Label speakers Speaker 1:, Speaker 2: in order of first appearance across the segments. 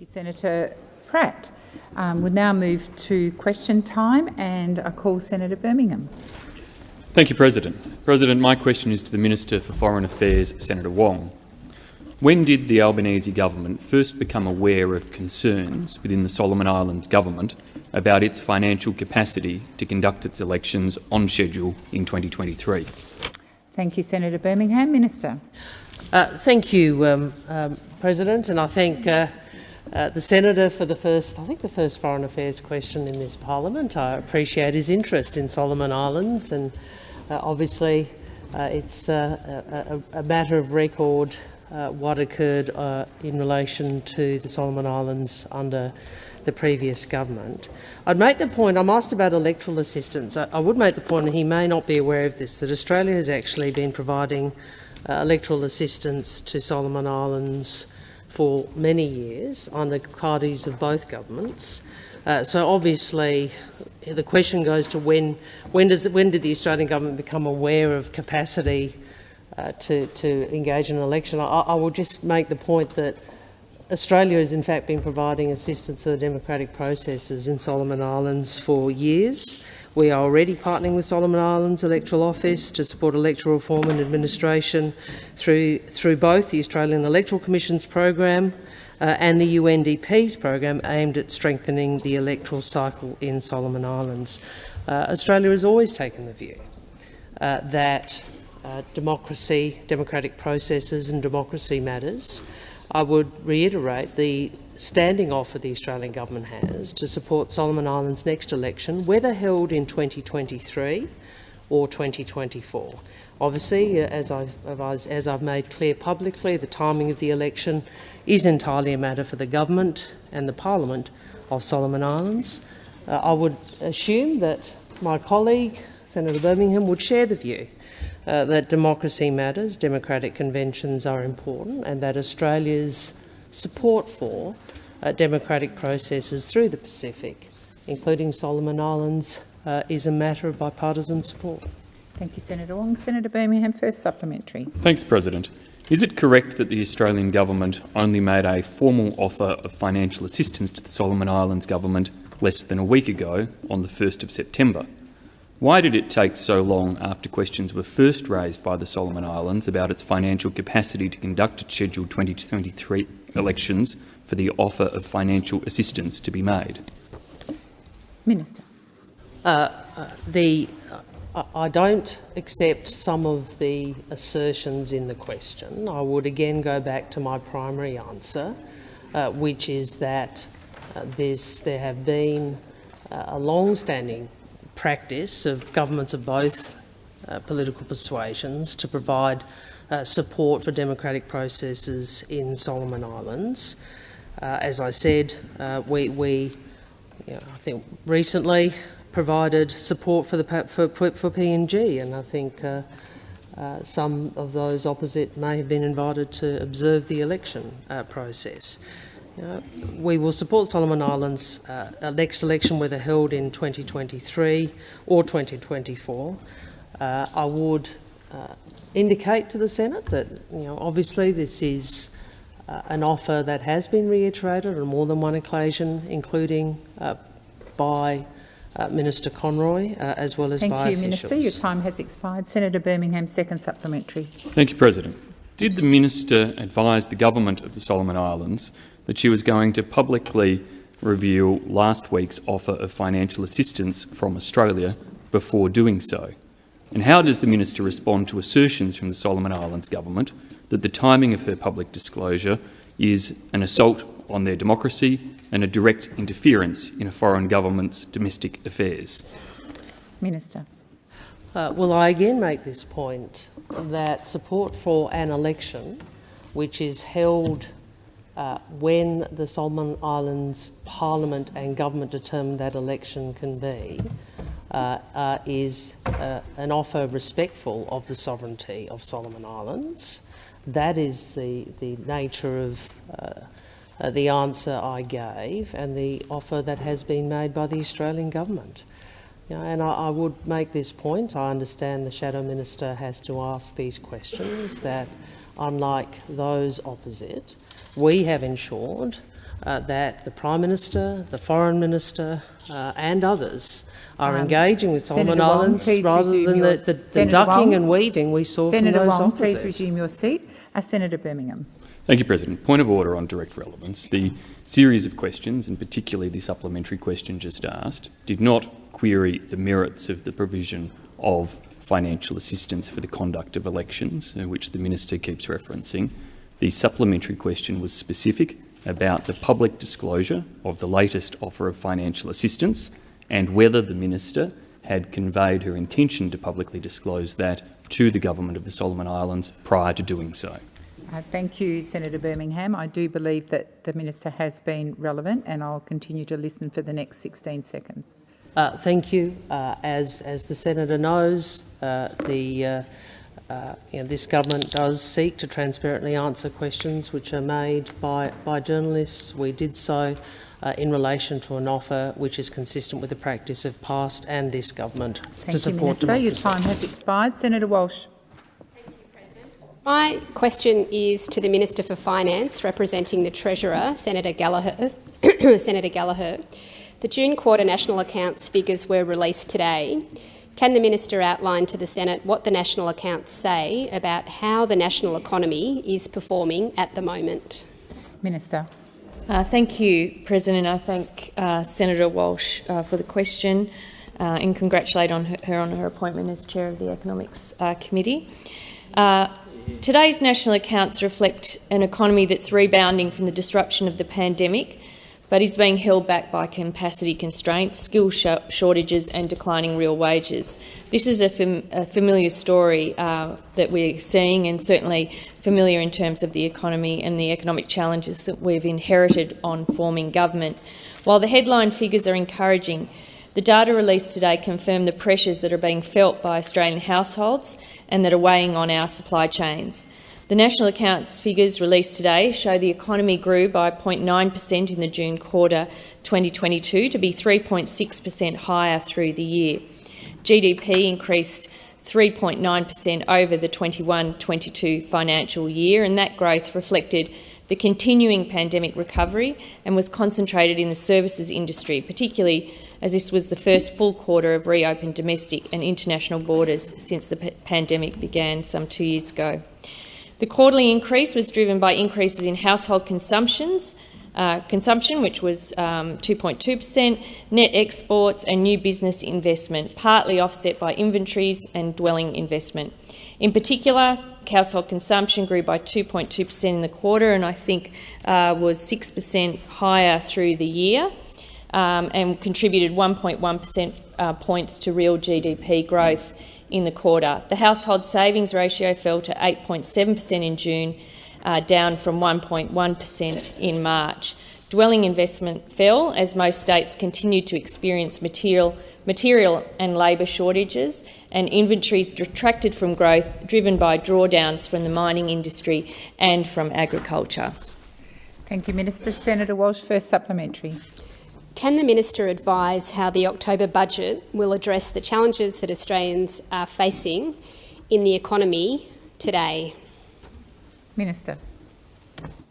Speaker 1: you, Senator Pratt. Um, we'll now move to question time and I call Senator Birmingham.
Speaker 2: Thank you, President. President, my question is to the Minister for Foreign Affairs, Senator Wong. When did the Albanese government first become aware of concerns within the Solomon Islands government about its financial capacity to conduct its elections on schedule in 2023?
Speaker 1: Thank you, Senator Birmingham. Minister.
Speaker 3: Uh, thank you, um, um, President, and I thank uh, uh, the Senator for the first, I think the first Foreign Affairs question in this parliament. I appreciate his interest in Solomon Islands and uh, obviously uh, it's uh, a, a, matter of record what occurred in relation to the Solomon Islands under the previous government. I'd make the point, I'm asked about electoral assistance. I, I, would make the point, and he may not be aware of this, that Australia has actually been providing uh, electoral assistance to Solomon Islands for many years on the parties of both governments. Uh, so obviously the question goes to when, when, does, when did the Australian government become aware of capacity uh, to, to engage in an election? I, I will just make the point that Australia has in fact been providing assistance to the democratic processes in Solomon Islands for years. We are already partnering with Solomon Islands Electoral Office to support electoral reform and administration through, through both the Australian Electoral Commission's program uh, and the UNDP's program aimed at strengthening the electoral cycle in Solomon Islands. Uh, Australia has always taken the view uh, that uh, democracy, democratic processes and democracy matters. I would reiterate the standing offer the Australian government has to support Solomon Islands' next election, whether held in 2023 or 2024. Obviously, uh, as I've, as I've made clear publicly, the timing of the election is entirely a matter for the government and the parliament of Solomon Islands. Uh, I would assume that my colleague, Senator Birmingham, would share the view uh, that democracy matters, democratic conventions are important, and that Australia's support for uh, democratic processes through the Pacific, including Solomon Islands, uh, is a matter of bipartisan support.
Speaker 1: Thank you, Senator Wong. Senator Birmingham, first supplementary.
Speaker 2: Thanks, President. Is it correct that the Australian government only made a formal offer of financial assistance to the Solomon Islands government less than a week ago, on the 1st of September? Why did it take so long after questions were first raised by the Solomon Islands about its financial capacity to conduct its scheduled 2023 elections for the offer of financial assistance to be made?
Speaker 1: Minister.
Speaker 3: Uh, uh, the, uh, I don't accept some of the assertions in the question. I would again go back to my primary answer, uh, which is that uh, there have been uh, a long-standing practice of governments of both uh, political persuasions to provide uh, support for democratic processes in Solomon Islands. Uh, as I said, uh, we, we you know, I think recently provided support for the for, for PNG, and I think uh, uh, some of those opposite may have been invited to observe the election process. We will support Solomon Islands next election, whether held in 2023 or 2024. Uh, I would uh, indicate to the Senate that, you know, obviously this is uh, an offer that has been reiterated on more than one occasion, including uh, by Minister Conroy, as well as
Speaker 1: Thank
Speaker 3: by
Speaker 1: you,
Speaker 3: officials.
Speaker 1: Minister. Your time has expired. Senator Birmingham, second supplementary.
Speaker 2: Thank you, President. Did the minister advise the government of the Solomon Islands that she was going to publicly reveal last week's offer of financial assistance from Australia before doing so? And how does the minister respond to assertions from the Solomon Islands government that the timing of her public disclosure is an assault on their democracy and a direct interference in a foreign government's domestic affairs?
Speaker 1: Minister.
Speaker 3: Uh, well, I again make this point that support for an election which is held uh, when the Solomon Islands Parliament and government determine that election can be, is uh, an offer respectful of the sovereignty of Solomon Islands. That is the, the nature of uh, uh, the answer I gave and the offer that has been made by the Australian government. And I, I, would make this point, I understand the Shadow Minister has to ask these questions, that unlike those opposite, we have ensured uh, that the Prime Minister, the Foreign Minister uh, and others are engaging with Solomon
Speaker 1: Um, Senator
Speaker 3: Islands
Speaker 1: please
Speaker 3: rather than the, the, the ducking
Speaker 1: Wong.
Speaker 3: and weaving we saw
Speaker 1: Senator
Speaker 3: from those
Speaker 1: Wong, please resume your seat. Uh, Senator Birmingham.
Speaker 2: Thank you, President. Point of order on direct relevance. The series of questions, and particularly the supplementary question just asked, did not query the merits of the provision of financial assistance for the conduct of elections, uh, which the minister keeps referencing. The supplementary question was specific about the public disclosure of the latest offer of financial assistance and whether the minister had conveyed her intention to publicly disclose that to the government of the Solomon Islands prior to doing so.
Speaker 1: Uh, Thank you, Senator Birmingham. I do believe that the minister has been relevant and I'll continue to listen for the next 16 seconds.
Speaker 3: Uh, thank you. Uh, as, as the senator knows, uh, the, uh, uh, you know, this government does seek to transparently answer questions which are made by, by journalists. We did so uh, in relation to an offer which is consistent with the practice of past and this government to
Speaker 1: Thank you,
Speaker 3: support
Speaker 1: Minister. Your time has expired. Senator Walsh.
Speaker 4: My question is to the Minister for Finance, representing the Treasurer, Senator Gallagher. Senator Gallagher. The June quarter national accounts figures were released today. Can the Minister outline to the Senate what the national accounts say about how the national economy is performing at the moment?
Speaker 1: Minister.
Speaker 5: Uh, thank you, President. I thank uh, Senator Walsh uh, for the question uh, and congratulate on her, her on her appointment as Chair of the Economics uh, Committee. Uh, today's national accounts reflect an economy that's rebounding from the disruption of the pandemic, but is being held back by capacity constraints, skill sh shortages and declining real wages. This is a, fam a familiar story uh, that we're seeing and certainly familiar in terms of the economy and the economic challenges that we've inherited on forming government. While the headline figures are encouraging, the data released today confirm the pressures that are being felt by Australian households and that are weighing on our supply chains. The national accounts figures released today show the economy grew by 0.9 per cent in the June quarter 2022 to be 3.6 per cent higher through the year. GDP increased 3.9 per cent over the 21-22 financial year, and that growth reflected the continuing pandemic recovery and was concentrated in the services industry, particularly as this was the first full quarter of reopened domestic and international borders since the pandemic began some two years ago. The quarterly increase was driven by increases in household consumptions, uh, consumption, which was 2.2 um, per cent, net exports and new business investment, partly offset by inventories and dwelling investment. In particular, household consumption grew by 2.2 per cent in the quarter and I think uh, was 6 per cent higher through the year um, and contributed 1.1 per cent uh, points to real GDP growth in the quarter. The household savings ratio fell to 8.7 per cent in June, uh, down from 1.1 per cent in March. Dwelling investment fell as most states continued to experience material, material and labour shortages and inventories detracted from growth driven by drawdowns from the mining industry and from agriculture.
Speaker 1: Thank you, Minister. Senator Walsh, first supplementary.
Speaker 4: Can the Minister advise how the October budget will address the challenges that Australians are facing in the economy today?
Speaker 1: Minister.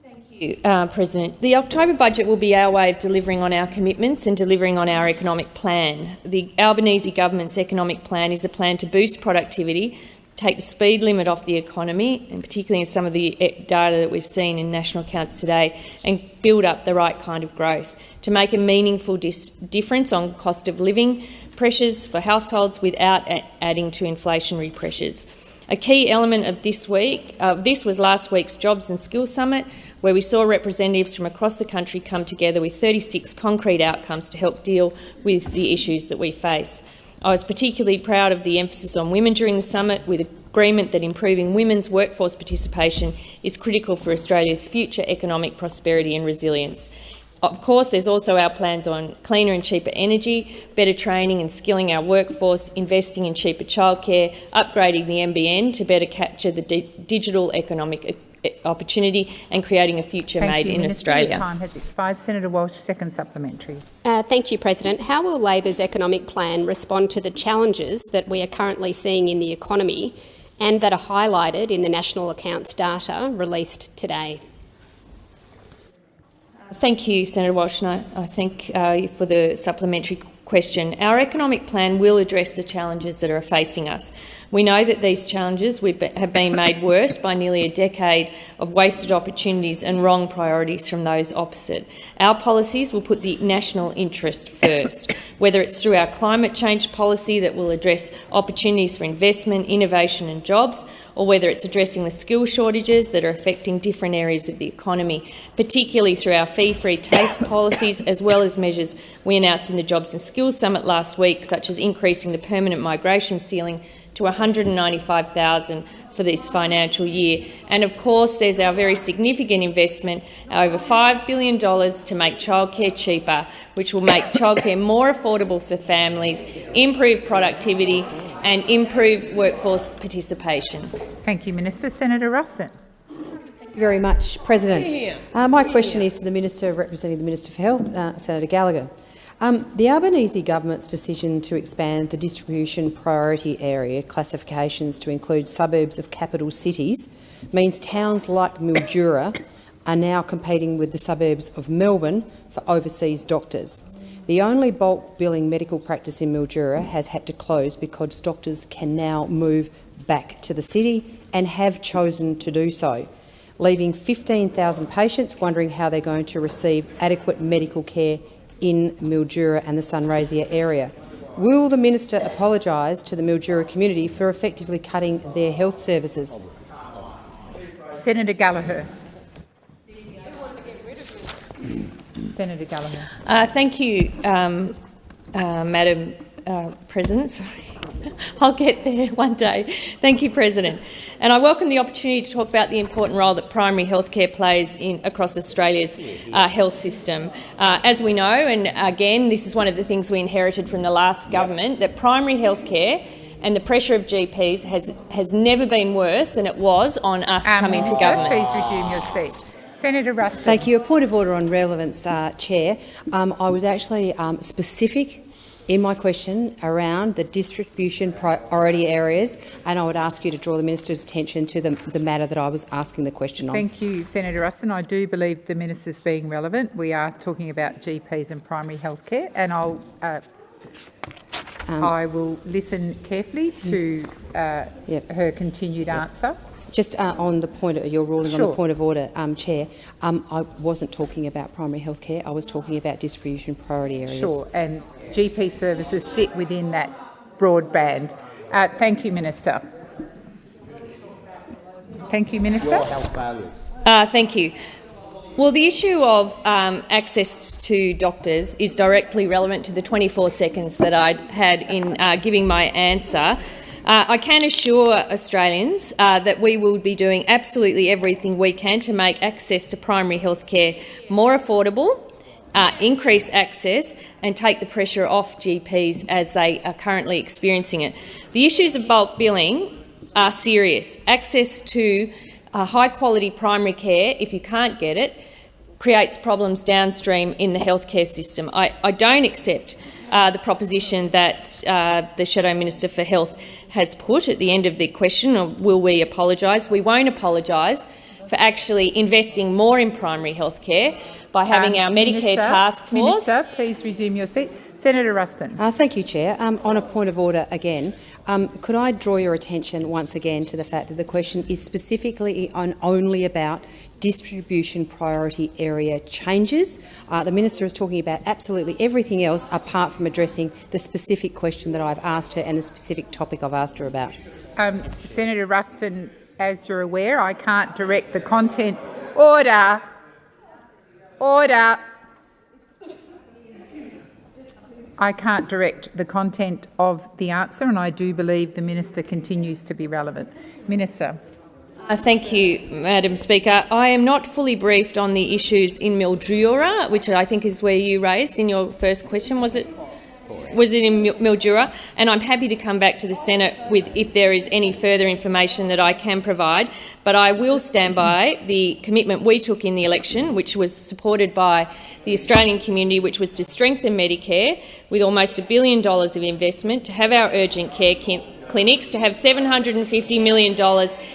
Speaker 5: Thank you, uh, President. The October budget will be our way of delivering on our commitments and delivering on our economic plan. The Albanese government's economic plan is a plan to boost productivity, take the speed limit off the economy, and particularly in some of the eh, data that we've seen in national accounts today, and build up the right kind of growth to make a meaningful difference on cost of living pressures for households without adding to inflationary pressures. A key element of this week, uh, this was last week's Jobs and Skills Summit, where we saw representatives from across the country come together with 36 concrete outcomes to help deal with the issues that we face. I was particularly proud of the emphasis on women during the summit, with agreement that improving women's workforce participation is critical for Australia's future economic prosperity and resilience. Of course, there's also our plans on cleaner and cheaper energy, better training and skilling our workforce, investing in cheaper childcare, upgrading the NBN to better capture the di digital economic opportunity and creating a future
Speaker 1: thank
Speaker 5: made
Speaker 1: you,
Speaker 5: in
Speaker 1: Minister.
Speaker 5: Australia.
Speaker 1: Your time has expired. Senator Walsh, second supplementary.
Speaker 4: Uh, thank you, President. How will Labor's economic plan respond to the challenges that we are currently seeing in the economy and that are highlighted in the national accounts data released today?
Speaker 5: Thank you, Senator Walsh, and I, I thank uh, for the supplementary question. Our economic plan will address the challenges that are facing us. We know that these challenges have been made worse by nearly a decade of wasted opportunities and wrong priorities from those opposite. Our policies will put the national interest first, whether it's through our climate change policy that will address opportunities for investment, innovation and jobs, or whether it's addressing the skill shortages that are affecting different areas of the economy, particularly through our fee-free TAFE policies, as well as measures we announced in the Jobs and Skills Summit last week, such as increasing the permanent migration ceiling to 195,000 for this financial year. And of course, there's our very significant investment, over $5 billion to make childcare cheaper, which will make childcare more affordable for families, improve productivity and improve workforce participation.
Speaker 1: Thank you, Minister. Senator Ruston.
Speaker 6: Thank you very much, President. Uh, my question is to the Minister representing the Minister for Health, uh, Senator Gallagher. Um, the Albanese government's decision to expand the distribution priority area classifications to include suburbs of capital cities means towns like Mildura are now competing with the suburbs of Melbourne for overseas doctors. The only bulk billing medical practice in Mildura has had to close because doctors can now move back to the city and have chosen to do so, leaving 15,000 patients wondering how they're going to receive adequate medical care in Mildura and the Sunraysia area. Will the minister apologise to the Mildura community for effectively cutting their health services?
Speaker 1: Senator Gallagher. Senator Gallagher.
Speaker 5: Uh, thank you, um, uh, Madam uh, President. Sorry. I'll get there one day. Thank you, President. And I welcome the opportunity to talk about the important role that primary health care plays in, across Australia's uh, health system. Uh, as we know, and again, this is one of the things we inherited from the last government, that primary health care and the pressure of GPs has, has never been worse than it was on us um, coming to government.
Speaker 1: Please resume your seat. Senator Ruston.
Speaker 6: Thank you. A point of order on relevance, uh, Chair. Um, I was actually um, specific in my question around the distribution priority areas, and I would ask you to draw the minister's attention to the, the matter that I was asking the question on.
Speaker 1: Thank you, Senator Ruston. I do believe the minister's being relevant. We are talking about GPs and primary health care, and I'll uh, um, I will listen carefully to uh, yep. her continued yep. answer.
Speaker 6: Just uh, on the point of your ruling sure. on the point of order, um, Chair, um, I wasn't talking about primary health care. I was talking about distribution priority areas.
Speaker 1: Sure, and GP services sit within that broadband. Uh, thank you, Minister. Thank you, Minister.
Speaker 5: Uh, thank you. Well, the issue of um, access to doctors is directly relevant to the 24 seconds that I had in uh, giving my answer. Uh, I can assure Australians uh, that we will be doing absolutely everything we can to make access to primary health care more affordable, uh, increase access and take the pressure off GPs as they are currently experiencing it. The issues of bulk billing are serious. Access to uh, high-quality primary care, if you can't get it, creates problems downstream in the healthcare system. I, I don't accept uh, the proposition that uh, the Shadow Minister for Health has put at the end of the question, will we apologise? We won't apologise for actually investing more in primary health care by having um, our Medicare Minister, task force.
Speaker 1: Minister, please resume your seat. Senator Ruston.
Speaker 6: Uh, thank you, Chair. Um, on a point of order again, um, could I draw your attention once again to the fact that the question is specifically on only about distribution priority area changes. Uh, the minister is talking about absolutely everything else apart from addressing the specific question that I've asked her and the specific topic I've asked her about.
Speaker 1: Um, Senator Ruston, as you're aware, I can't direct the content. Order. Order. I can't direct the content of the answer, and I do believe the minister continues to be relevant. Minister.
Speaker 5: Uh, thank you, Madam Speaker. I am not fully briefed on the issues in Mildura, which I think is where you raised in your first question. Was it? Was it in Mildura, and I'm happy to come back to the Senate with if there is any further information that I can provide. But I will stand by the commitment we took in the election, which was supported by the Australian community, which was to strengthen Medicare with almost a billion dollars of investment, to have our urgent care clinics to have $750 million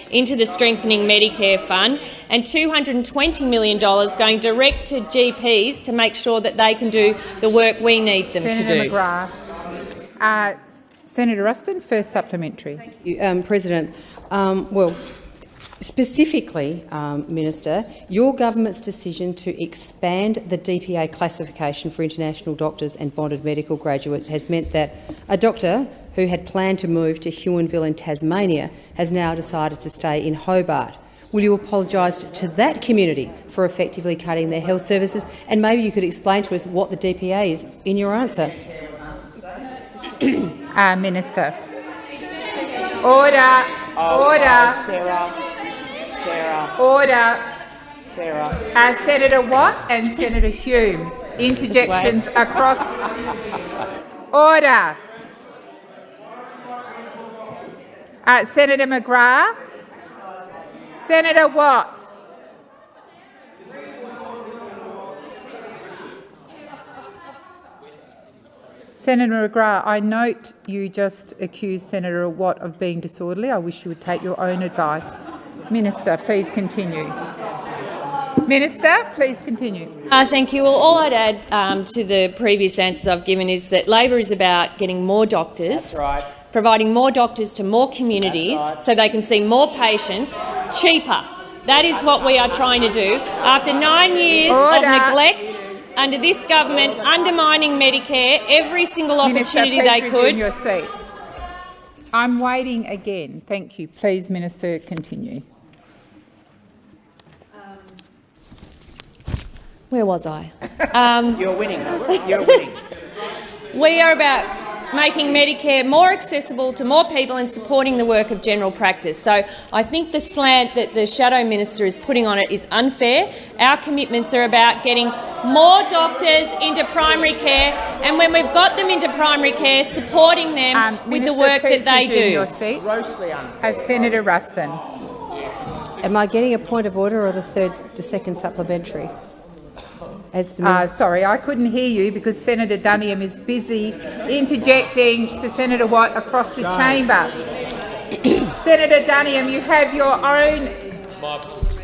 Speaker 5: into the Strengthening Medicare Fund and $220 million going direct to GPs to make sure that they can do the work we need them
Speaker 1: Senator
Speaker 5: to do.
Speaker 1: McGrath. Uh, Senator Ruston, first supplementary.
Speaker 6: you, um, President. Um, well, specifically, um, Minister, your government's decision to expand the DPA classification for international doctors and bonded medical graduates has meant that a doctor who had planned to move to Huonville in Tasmania has now decided to stay in Hobart. Will you apologise to that community for effectively cutting their health services? And maybe you could explain to us what the DPA is in your answer.
Speaker 1: Uh, Minister. Order. Order.
Speaker 7: Sarah, Sarah,
Speaker 1: Order.
Speaker 7: Sarah.
Speaker 1: Uh, Senator Watt and Senator Hume. Interjections across. Order. Uh, Senator McGrath. Senator Watt. Senator McGrath, I note you just accused Senator Watt of being disorderly. I wish you would take your own advice. Minister, please continue. Minister, please continue.
Speaker 5: Uh, thank you. Well, all I'd add um, to the previous answers I've given is that Labor is about getting more doctors,
Speaker 7: That's right.
Speaker 5: Providing more doctors to more communities
Speaker 7: right.
Speaker 5: so they can see more patients cheaper. That is what we are trying to do. After nine years
Speaker 1: Order.
Speaker 5: of neglect under this government undermining Medicare every single
Speaker 1: Minister,
Speaker 5: opportunity
Speaker 1: please
Speaker 5: they
Speaker 1: resume
Speaker 5: could,
Speaker 1: your seat. I'm waiting again. Thank you. Please, Minister, continue.
Speaker 5: where was I? Um,
Speaker 7: You're winning. You're winning.
Speaker 5: We are about making Medicare more accessible to more people and supporting the work of general practice. So I think the slant that the Shadow Minister is putting on it is unfair. Our commitments are about getting more doctors into primary care and when we've got them into primary care, supporting them
Speaker 1: Um,
Speaker 5: with the work that they do.
Speaker 1: Your seat.
Speaker 7: Grossly unfair.
Speaker 1: As Senator Ruston.
Speaker 6: Am I getting a point of order or the third, the second supplementary? As the
Speaker 1: Uh, sorry, I couldn't hear you because Senator Duniam is busy interjecting to Senator Watt across the chamber. Senator Duniam, you have your own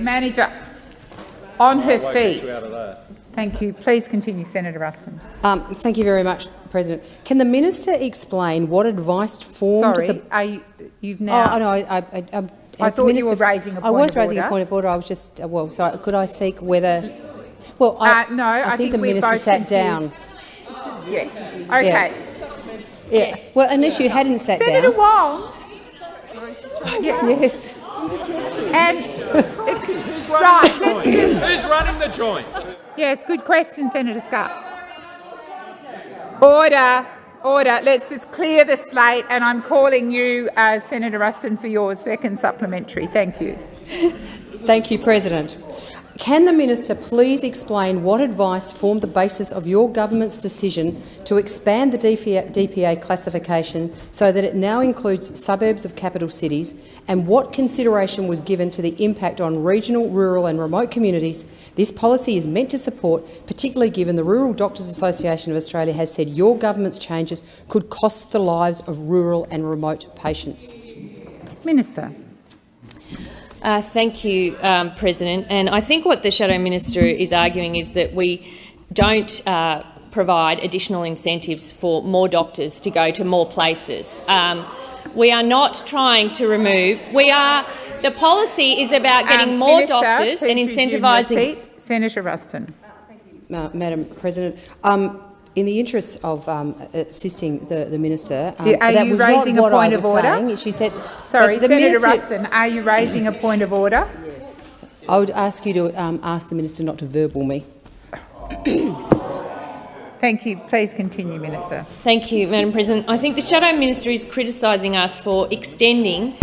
Speaker 1: manager on her feet. Thank you. Please continue, Senator Ruston.
Speaker 6: Um, thank you very much, President. Can the minister explain what advice formed
Speaker 1: Sorry,
Speaker 6: the...
Speaker 1: are you, you've
Speaker 6: Oh,
Speaker 1: now.
Speaker 6: no, I, I, I, um,
Speaker 1: I
Speaker 6: as the
Speaker 1: thought you were raising a
Speaker 6: I
Speaker 1: point of order.
Speaker 6: I was
Speaker 1: of
Speaker 6: raising a point of order. I was just, uh, well, sorry, could I seek whether... Well, I,
Speaker 1: Uh, no, I think
Speaker 6: the
Speaker 1: we're
Speaker 6: minister
Speaker 1: both
Speaker 6: sat down.
Speaker 1: confused. Yes. Okay.
Speaker 6: Yeah. Well, unless you hadn't sat
Speaker 1: Senator
Speaker 6: down.
Speaker 1: Wong. Yes.
Speaker 6: Yes.
Speaker 1: And ex- right, let's just
Speaker 8: Who's running the joint?
Speaker 1: Yes, good question, Senator Scott. Order, order. Let's just clear the slate, and I'm calling you, uh, Senator Ruston, for your second supplementary. Thank you.
Speaker 6: Thank you, President. Can the minister please explain what advice formed the basis of your government's decision to expand the DPA, classification so that it now includes suburbs of capital cities, and what consideration was given to the impact on regional, rural and remote communities this policy is meant to support, particularly given the Rural Doctors Association of Australia has said your government's changes could cost the lives of rural and remote patients?
Speaker 1: Minister.
Speaker 5: Uh, thank you, um, President. And I think what the Shadow Minister is arguing is that we don't uh, provide additional incentives for more doctors to go to more places. Um, we are not trying to remove. We are. The policy is about getting
Speaker 1: Um,
Speaker 5: more
Speaker 1: Minister,
Speaker 5: doctors and
Speaker 1: resume your
Speaker 5: incentivising.
Speaker 1: seat. Senator Ruston.
Speaker 6: Uh, Madam President, um, in the interest of um, assisting the, the minister, um,
Speaker 1: are
Speaker 6: that
Speaker 1: you
Speaker 6: was
Speaker 1: raising a
Speaker 6: not what
Speaker 1: point of order?
Speaker 6: saying. She said,
Speaker 1: Sorry, Senator
Speaker 6: minister,
Speaker 1: Ruston, are you raising a point of order?
Speaker 6: I would ask you to um, ask the minister not to verbal me.
Speaker 1: Thank you. Please continue, Minister.
Speaker 5: Thank you, Madam President. I think the Shadow Minister is criticising us for extending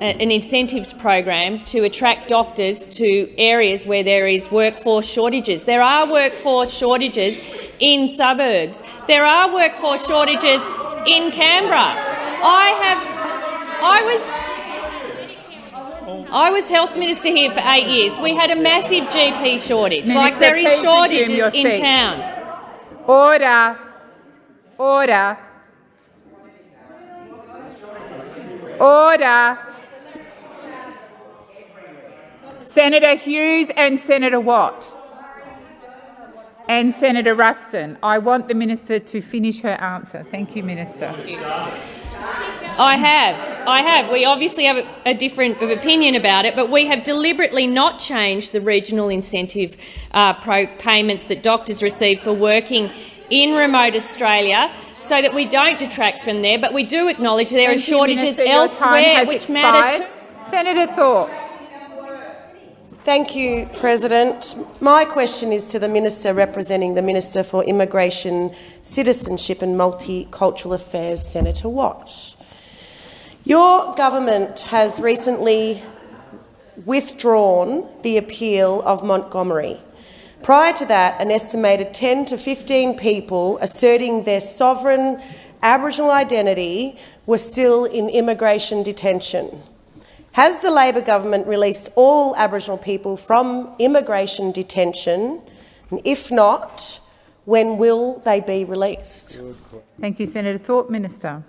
Speaker 5: a- an incentives program to attract doctors to areas where there is workforce shortages. There are workforce shortages in suburbs. There are workforce shortages in Canberra. I have, I was, I was health minister here for eight years. We had a massive GP shortage. like there is shortages in
Speaker 1: seat.
Speaker 5: towns.
Speaker 1: Order. Order. Order. Senator Hughes and Senator Watt and Senator Ruston. I want the minister to finish her answer. Thank you, Minister.
Speaker 5: I have. I have. We obviously have a, different opinion about it, but we have deliberately not changed the regional incentive uh, pro payments that doctors receive for working in remote Australia so that we don't detract from there, but we do acknowledge there
Speaker 1: Thank
Speaker 5: are
Speaker 1: you,
Speaker 5: shortages
Speaker 1: Minister.
Speaker 5: Elsewhere which matter
Speaker 1: expired.
Speaker 5: too.
Speaker 1: Senator Thorpe.
Speaker 8: Thank you, President. My question is to the Minister representing the Minister for Immigration, Citizenship and Multicultural Affairs, Senator Watt. Your government has recently withdrawn the appeal of Montgomery. Prior to that, an estimated 10 to 15 people asserting their sovereign Aboriginal identity were still in immigration detention. Has the Labor government released all Aboriginal people from immigration detention? And if not, when will they be released?
Speaker 1: Thank you, Senator Thorpe. Minister.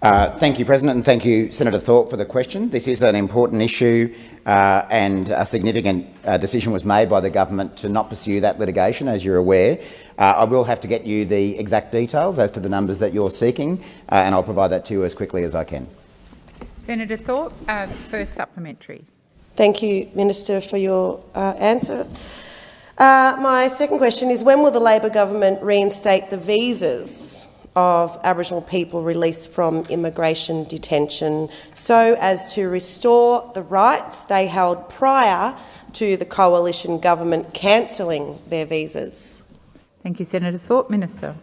Speaker 9: Uh, thank you, President, and thank you, Senator Thorpe, for the question. This is an important issue uh, and a significant uh, decision was made by the government to not pursue that litigation, as you're aware. Uh, I will have to get you the exact details as to the numbers that you're seeking, uh, and I'll provide that to you as quickly as I can.
Speaker 1: Senator Thorpe, uh, first supplementary.
Speaker 8: Thank you, Minister, for your uh, answer. Uh, my second question is when will the Labor government reinstate the visas of Aboriginal people released from immigration detention so as to restore the rights they held prior to the coalition government cancelling their visas?
Speaker 1: Thank you, Senator Thorpe. Minister.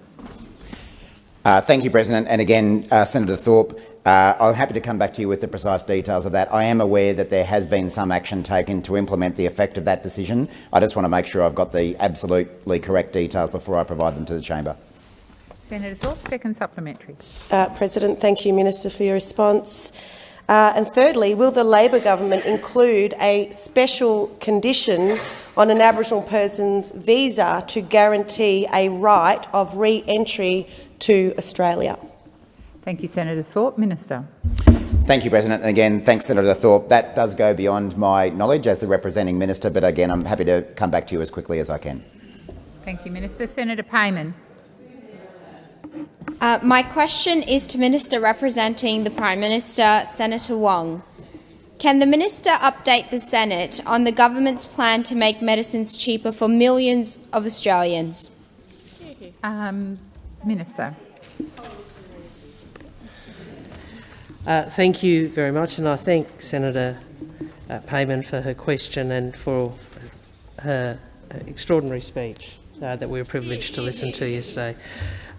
Speaker 9: Uh, thank you, President. And again, uh, Senator Thorpe, uh, I'm happy to come back to you with the precise details of that. I am aware that there has been some action taken to implement the effect of that decision. I just want to make sure I've got the absolutely correct details before I provide them to the chamber.
Speaker 1: Senator Thorpe, second supplementary.
Speaker 8: Uh, President, thank you, Minister, for your response. Uh, and thirdly, will the Labor government include a special condition on an Aboriginal person's visa to guarantee a right of re-entry to Australia?
Speaker 1: Thank you, Senator Thorpe. Minister.
Speaker 9: Thank you, President. And again, thanks, Senator Thorpe. That does go beyond my knowledge as the representing minister, but again, I'm happy to come back to you as quickly as I can.
Speaker 1: Thank you, Minister. Senator Payman.
Speaker 10: Uh, my question is to Minister representing the Prime Minister, Senator Wong. Can the Minister update the Senate on the government's plan to make medicines cheaper for millions of Australians?
Speaker 1: Um, Minister.
Speaker 3: Uh, thank you very much, and I thank Senator uh, Payman for her question and for her extraordinary speech uh, that we were privileged to listen to yesterday.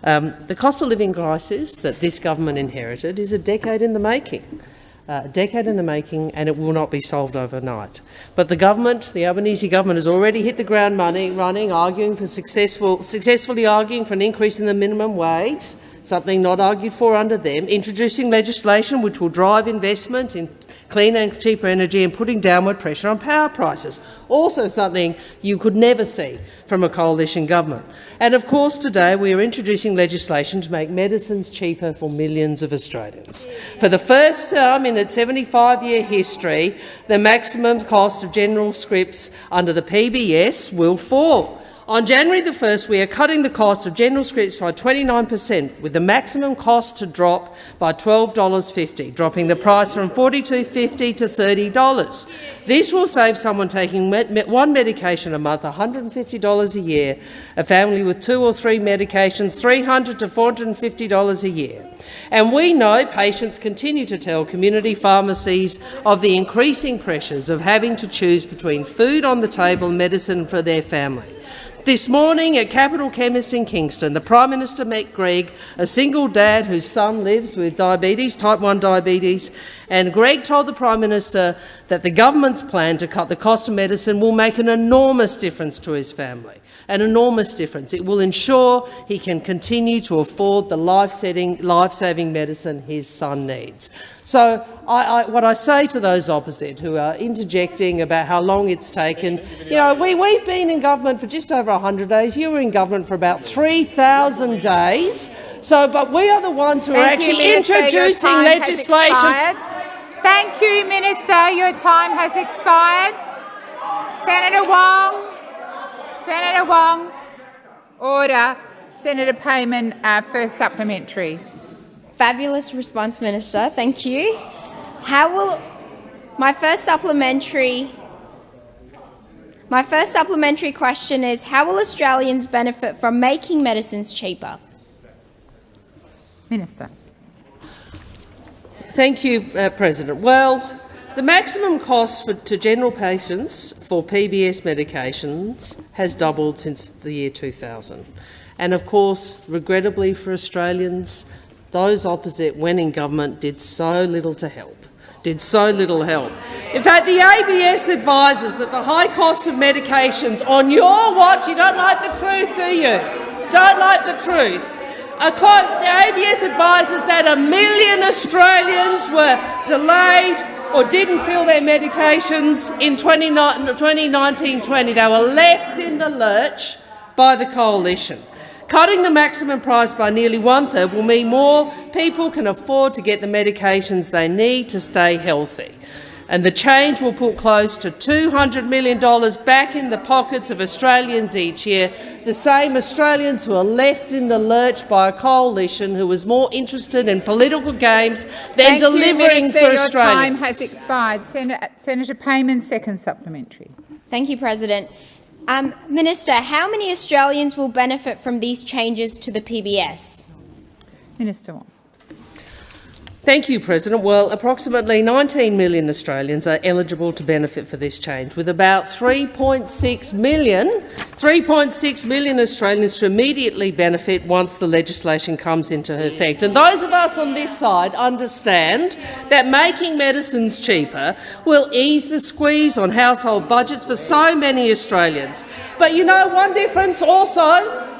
Speaker 3: Um, the cost of living crisis that this government inherited is a decade in the making. Uh, a decade in the making, and it will not be solved overnight. But the government, the Albanese government, has already hit the ground running, arguing for successful, successfully arguing for an increase in the minimum wage, something not argued for under them, introducing legislation which will drive investment in cleaner and cheaper energy and putting downward pressure on power prices, also something you could never see from a coalition government. And of course today we are introducing legislation to make medicines cheaper for millions of Australians. For the first time in its 75-year history, the maximum cost of general scripts under the PBS will fall. On January the 1st, we are cutting the cost of general scripts by 29 per cent, with the maximum cost to drop by $12.50, dropping the price from $42.50 to $30. This will save someone taking one medication a month $150 a year, a family with two or three medications $300 to $450 a year. And we know patients continue to tell community pharmacies of the increasing pressures of having to choose between food on the table and medicine for their family. This morning at Capital Chemist in Kingston, the Prime Minister met Greg, a single dad whose son lives with diabetes, type 1 diabetes, and Greg told the Prime Minister that the government's plan to cut the cost of medicine will make an enormous difference to his family. An enormous difference. It will ensure he can continue to afford the life-saving life medicine his son needs. So I, I, what I say to those opposite who are interjecting about how long it's taken, you know, we, we've been in government for just over 100 days. You were in government for about 3,000 days. So, but we are the ones who
Speaker 1: Thank
Speaker 3: are
Speaker 1: you,
Speaker 3: actually
Speaker 1: Minister.
Speaker 3: Introducing legislation.
Speaker 1: Thank you, Minister. Your time has expired. Senator Wong. Senator Wong. Order. Senator Payman, uh, first supplementary.
Speaker 10: Fabulous response, Minister. Thank you. How will my first supplementary my first supplementary question is how will Australians benefit from making medicines cheaper?
Speaker 1: Minister.
Speaker 3: Thank you, uh, President. Well, the maximum cost for, to general patients for PBS medications has doubled since the year 2000. And of course, regrettably for Australians, those opposite when in government did so little to help did so little help. In fact, the ABS advises that the high cost of medications on your watch, you don't like the truth, do you? Don't like the truth. The ABS advises that a million Australians were delayed or didn't fill their medications in 2019-20. They were left in the lurch by the coalition. Cutting the maximum price by nearly one-third will mean more people can afford to get the medications they need to stay healthy. And the change will put close to $200 million back in the pockets of Australians each year, the same Australians who are left in the lurch by a coalition who is more interested in political games than
Speaker 1: Thank
Speaker 3: delivering
Speaker 1: you,
Speaker 3: for
Speaker 1: Minister. Your time has expired. Sen Senator Payman, second supplementary.
Speaker 10: Thank you, President. Um, Minister, how many Australians will benefit from these changes to the PBS?
Speaker 1: Minister Wong.
Speaker 3: Thank you, President. Well, approximately 19 million Australians are eligible to benefit for this change, with about 3.6 million, 3.6 million Australians to immediately benefit once the legislation comes into effect. And those of us on this side understand that making medicines cheaper will ease the squeeze on household budgets for so many Australians. But you know, one difference also,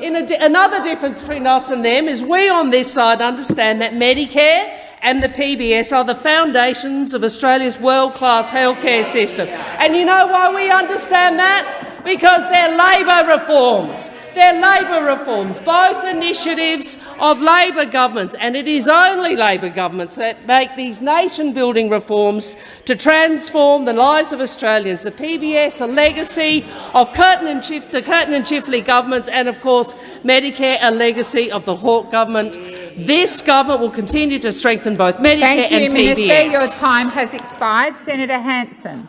Speaker 3: in di another difference between us and them, is we on this side understand that Medicare and the PBS are the foundations of Australia's world-class healthcare system. And you know why we understand that? Because they're Labor reforms. They're Labor reforms, both initiatives of Labor governments, and it is only Labor governments that make these nation-building reforms to transform the lives of Australians. The PBS, a legacy of Curtin and Chif the Curtin and Chifley governments, and of course Medicare, a legacy of the Hawke government. This government will continue to strengthen both Medicare
Speaker 1: Thank you,
Speaker 3: and
Speaker 1: Minister.
Speaker 3: PBS.
Speaker 1: Your time has expired. Senator Hanson.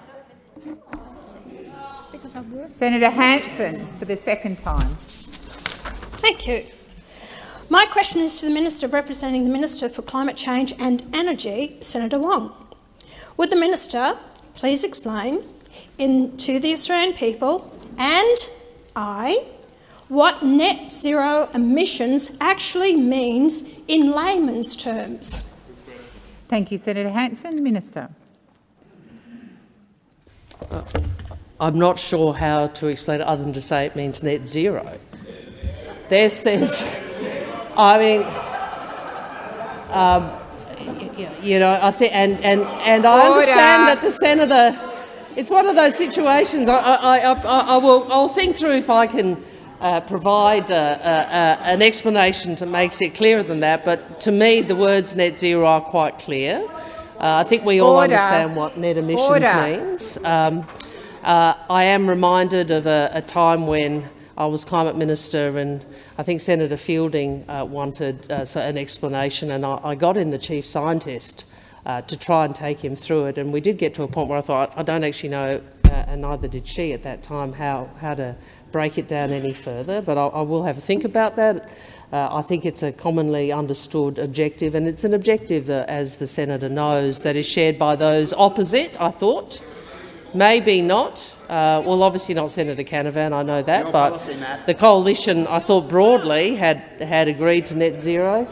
Speaker 1: Senator Hanson for the second time.
Speaker 11: Thank you. My question is to the Minister representing the Minister for Climate Change and Energy, Senator Wong. Would the Minister please explain in, to the Australian people and I what net zero emissions actually means in layman's terms?
Speaker 1: Thank you, Senator Hanson. Minister.
Speaker 3: Uh, I'm not sure how to explain it other than to say it means net zero. There's, there's, I mean, um, you know, I think, and and and I
Speaker 1: Order.
Speaker 3: understand that the senator. It's one of those situations. I, I, I, I will. I'll think through if I can uh, provide uh, uh, uh, an explanation that makes it clearer than that. But to me, the words net zero are quite clear. Uh, I think we all
Speaker 1: Order.
Speaker 3: understand what net emissions
Speaker 1: Order.
Speaker 3: means. Um, uh, I am reminded of a, a, time when I was climate minister and I think Senator Fielding uh, wanted uh, an explanation and I, I, got in the chief scientist uh, to try and take him through it and we did get to a point where I thought I don't actually know uh, and neither did she at that time how, how to break it down any further but I, I will have a think about that. Uh, I think it's a commonly understood objective and it's an objective that, as the senator knows that is shared by those opposite I thought. Maybe not. Uh, well, obviously not Senator Canavan, I know that,
Speaker 9: Your
Speaker 3: but
Speaker 9: policy,
Speaker 3: the coalition, I thought broadly, had had agreed to net zero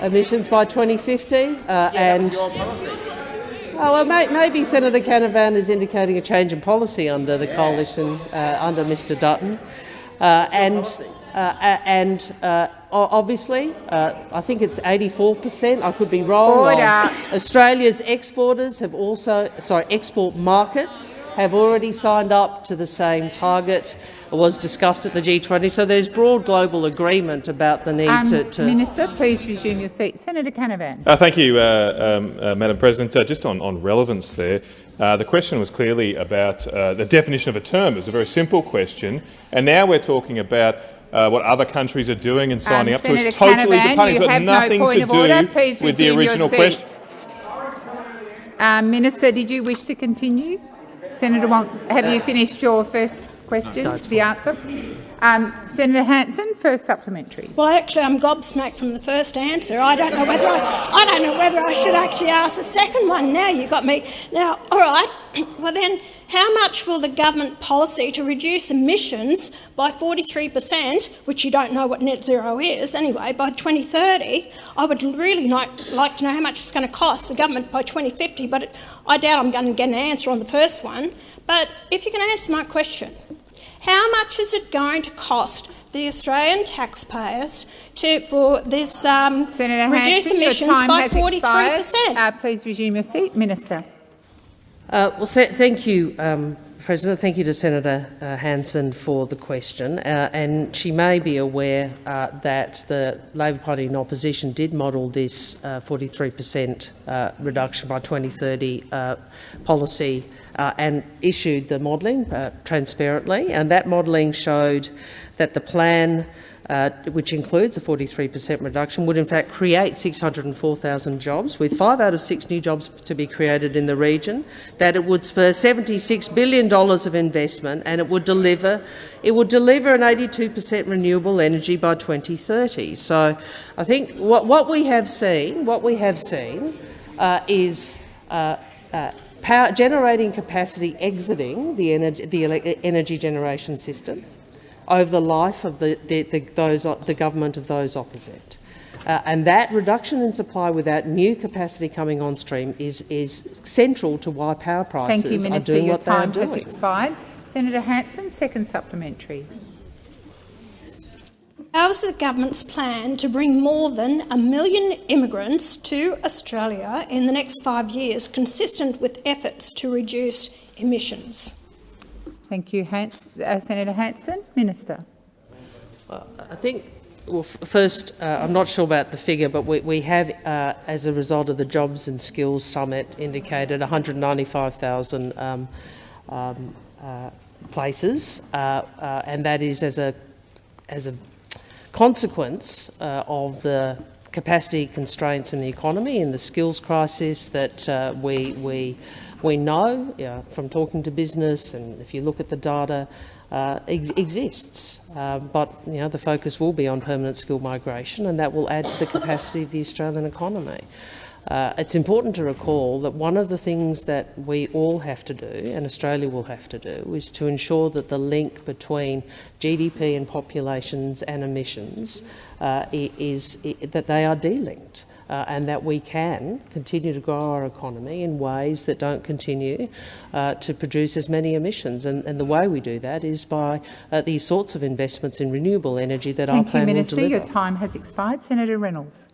Speaker 3: emissions by 2050. Uh,
Speaker 9: Yeah,
Speaker 3: and
Speaker 9: your policy.
Speaker 3: Oh, well, may, maybe Senator Canavan is indicating a change in policy under the coalition, uh, under Mr Dutton. Uh, and uh, and uh, obviously, uh, I think it's 84 per cent. I could be wrong. Australia's exporters have also, sorry, export markets have already signed up to the same target. It was discussed at the G20. So there's broad global agreement about the need
Speaker 1: Um,
Speaker 3: to, to
Speaker 1: Minister, please resume your seat. Senator Canavan.
Speaker 12: Uh, thank you, uh, um, uh, Madam President. Uh, just on, on relevance there, uh, the question was clearly about uh, the definition of a term. It was a very simple question, and now we're talking about uh, what other countries are doing and signing
Speaker 1: Um,
Speaker 12: up to. It's
Speaker 1: Senator
Speaker 12: totally
Speaker 1: Canavan,
Speaker 12: departing. It's
Speaker 1: you
Speaker 12: got
Speaker 1: have no
Speaker 12: nothing
Speaker 1: point
Speaker 12: to
Speaker 1: of order. Please
Speaker 12: do with the original question.
Speaker 1: Um, Minister, did you wish to continue? Senator Wong, have you finished your first question, the answer? Um, Senator Hanson, first supplementary.
Speaker 11: Well, actually, I'm gobsmacked from the first answer. I don't know whether I, I don't know whether I should actually ask the second one. Now you got me. Now, all right. Well, then, how much will the government policy to reduce emissions by 43 per cent, which you don't know what net zero is anyway, by 2030? I would really like, like to know how much it's going to cost the government by 2050, but it, I doubt I'm going to get an answer on the first one. But if you can answer my question, how much is it going to cost the Australian taxpayers to, for this um,
Speaker 1: Senator
Speaker 11: reduce
Speaker 1: Hanson,
Speaker 11: emissions by 43 per
Speaker 1: expired.
Speaker 11: cent?
Speaker 1: Uh, please resume your seat. Minister.
Speaker 3: Uh, well, th thank you, um, President. Thank you to Senator uh, Hanson for the question. Uh, and she may be aware uh, that the Labor Party in opposition did model this 43% uh, reduction by 2030 uh, policy uh, and issued the modelling uh, transparently. And that modelling showed that the plan uh, which includes a 43% reduction, would in fact create 604,000 jobs, with five out of six new jobs to be created in the region, that it would spur $76 billion of investment and it would deliver, it would deliver an 82% renewable energy by 2030. So I think what, what we have seen, what we have seen uh, is uh, uh, power, generating capacity exiting the energy, the energy generation system over the life of the, the, the, those, the government of those opposite. Uh, and that reduction in supply without new capacity coming on stream is, is central to why power prices
Speaker 1: Thank you,
Speaker 3: are
Speaker 1: Minister.
Speaker 3: doing
Speaker 1: Your
Speaker 3: what they are doing.
Speaker 1: time has expired. Senator Hanson, second supplementary.
Speaker 11: How is the government's plan to bring more than a million immigrants to Australia in the next five years consistent with efforts to reduce emissions?
Speaker 1: Thank you, Hans, uh, Senator Hanson. Minister.
Speaker 3: I think, well, first, uh, I'm not sure about the figure, but we, we have, uh, as a result of the Jobs and Skills Summit, indicated 195,000 um, um, uh, places, uh, uh, and that is as a, as a consequence uh, of the capacity constraints in the economy and the skills crisis that uh, we, we, we know from talking to business, and if you look at the data, uh, ex exists. Uh, but you know, the focus will be on permanent skill migration, and that will add to the capacity of the Australian economy. Uh, it's important to recall that one of the things that we all have to do, and Australia will have to do, is to ensure that the link between GDP and populations and emissions uh, i- is that they are delinked. Uh, and that we can continue to grow our economy in ways that don't continue uh, to produce as many emissions. And, and the way we do that is by uh, these sorts of investments in renewable energy that our
Speaker 1: Thank you,
Speaker 3: plan
Speaker 1: Minister.
Speaker 3: will deliver.
Speaker 1: Your time has expired. Senator Reynolds.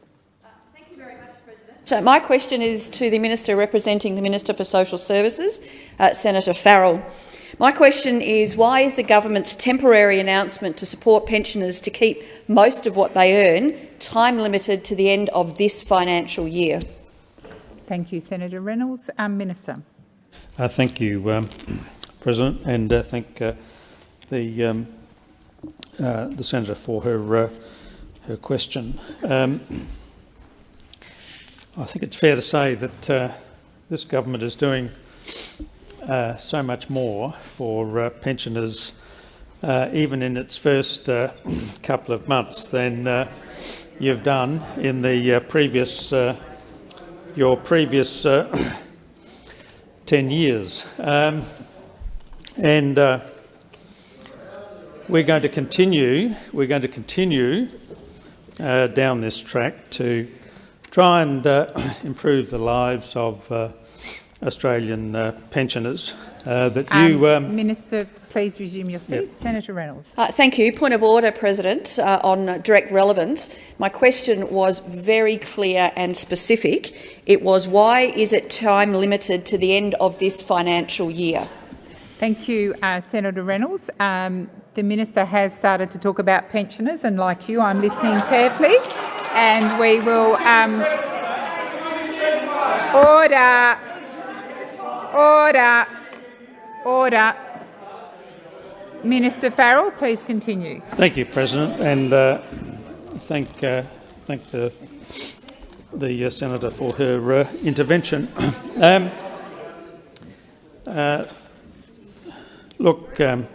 Speaker 1: Thank you very much, President.
Speaker 13: So my question is to the Minister representing the Minister for Social Services, uh, Senator Farrell. My question is, why is the government's temporary announcement to support pensioners to keep most of what they earn time limited to the end of this financial year?
Speaker 1: Thank you, Senator Reynolds. Um, Minister.
Speaker 14: Uh, thank you, um, President, and uh, thank uh, the um, uh, the senator for her uh, her question. Um, I think it's fair to say that uh, this government is doing uh, so much more for uh, pensioners, uh, even in its first uh, couple of months, than uh, you've done in the uh, previous uh, your previous uh, 10 years. Um, and we're going to continue, we're going to continue down this track to try and improve the lives of Australian uh, pensioners. Uh, that
Speaker 1: Um,
Speaker 14: you, um,
Speaker 1: Minister, please resume your seat. Senator Reynolds.
Speaker 13: Uh, thank you. Point of order, President, uh, on uh, direct relevance. My question was very clear and specific. It was why is it time limited to the end of this financial year?
Speaker 1: Thank you, uh, Senator Reynolds. Um, the minister has started to talk about pensioners, and like you, I'm listening carefully. And we will um, order, order, order. Minister Farrell, please continue.
Speaker 14: Thank you, President, and uh, thank uh, thank the the uh, senator for her uh, intervention. um, uh, look, um,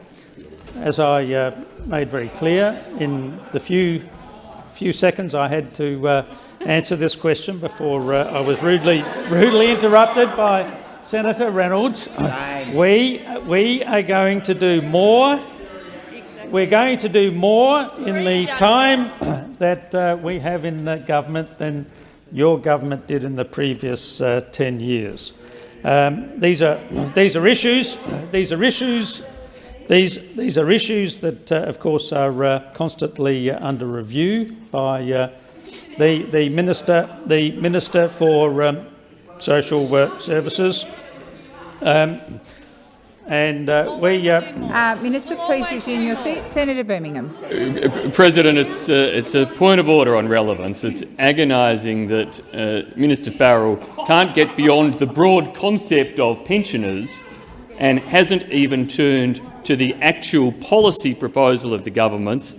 Speaker 14: as I uh, made very clear in the few few seconds I had to answer this question before I was rudely rudely interrupted by Senator Reynolds, we we are going to do more we're going to do more in the time that uh, we have in the government than your government did in the previous uh, 10 years. Um, these are these are issues. These are issues. These these are issues that, uh, of course, are uh, constantly uh, under review by uh, the the minister the minister for um, social uh, services. Um, and uh, we uh,
Speaker 1: Uh, Minister, please resume your seat. Senator Birmingham.
Speaker 2: Uh, President, it's a, it's a point of order on relevance. It's agonising that uh, Minister Farrell can't get beyond the broad concept of pensioners and hasn't even turned to the actual policy proposal of the government's,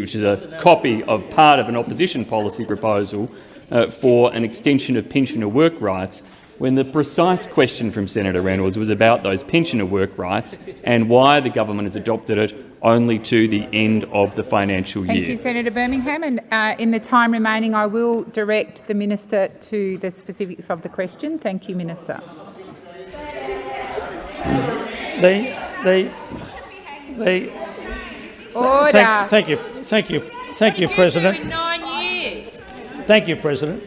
Speaker 2: which is a copy of part of an opposition policy proposal uh, for an extension of pensioner work rights, when the precise question from Senator Reynolds was about those pensioner work rights and why the government has adopted it only to the end of the financial
Speaker 1: Thank
Speaker 2: year.
Speaker 1: Thank you, Senator Birmingham. And uh, in the time remaining, I will direct the minister to the specifics of the question. Thank you, Minister.
Speaker 14: the the the.
Speaker 1: Order.
Speaker 14: Thank, thank you, thank you, thank you, President.
Speaker 10: Nine years.
Speaker 14: Thank you, President.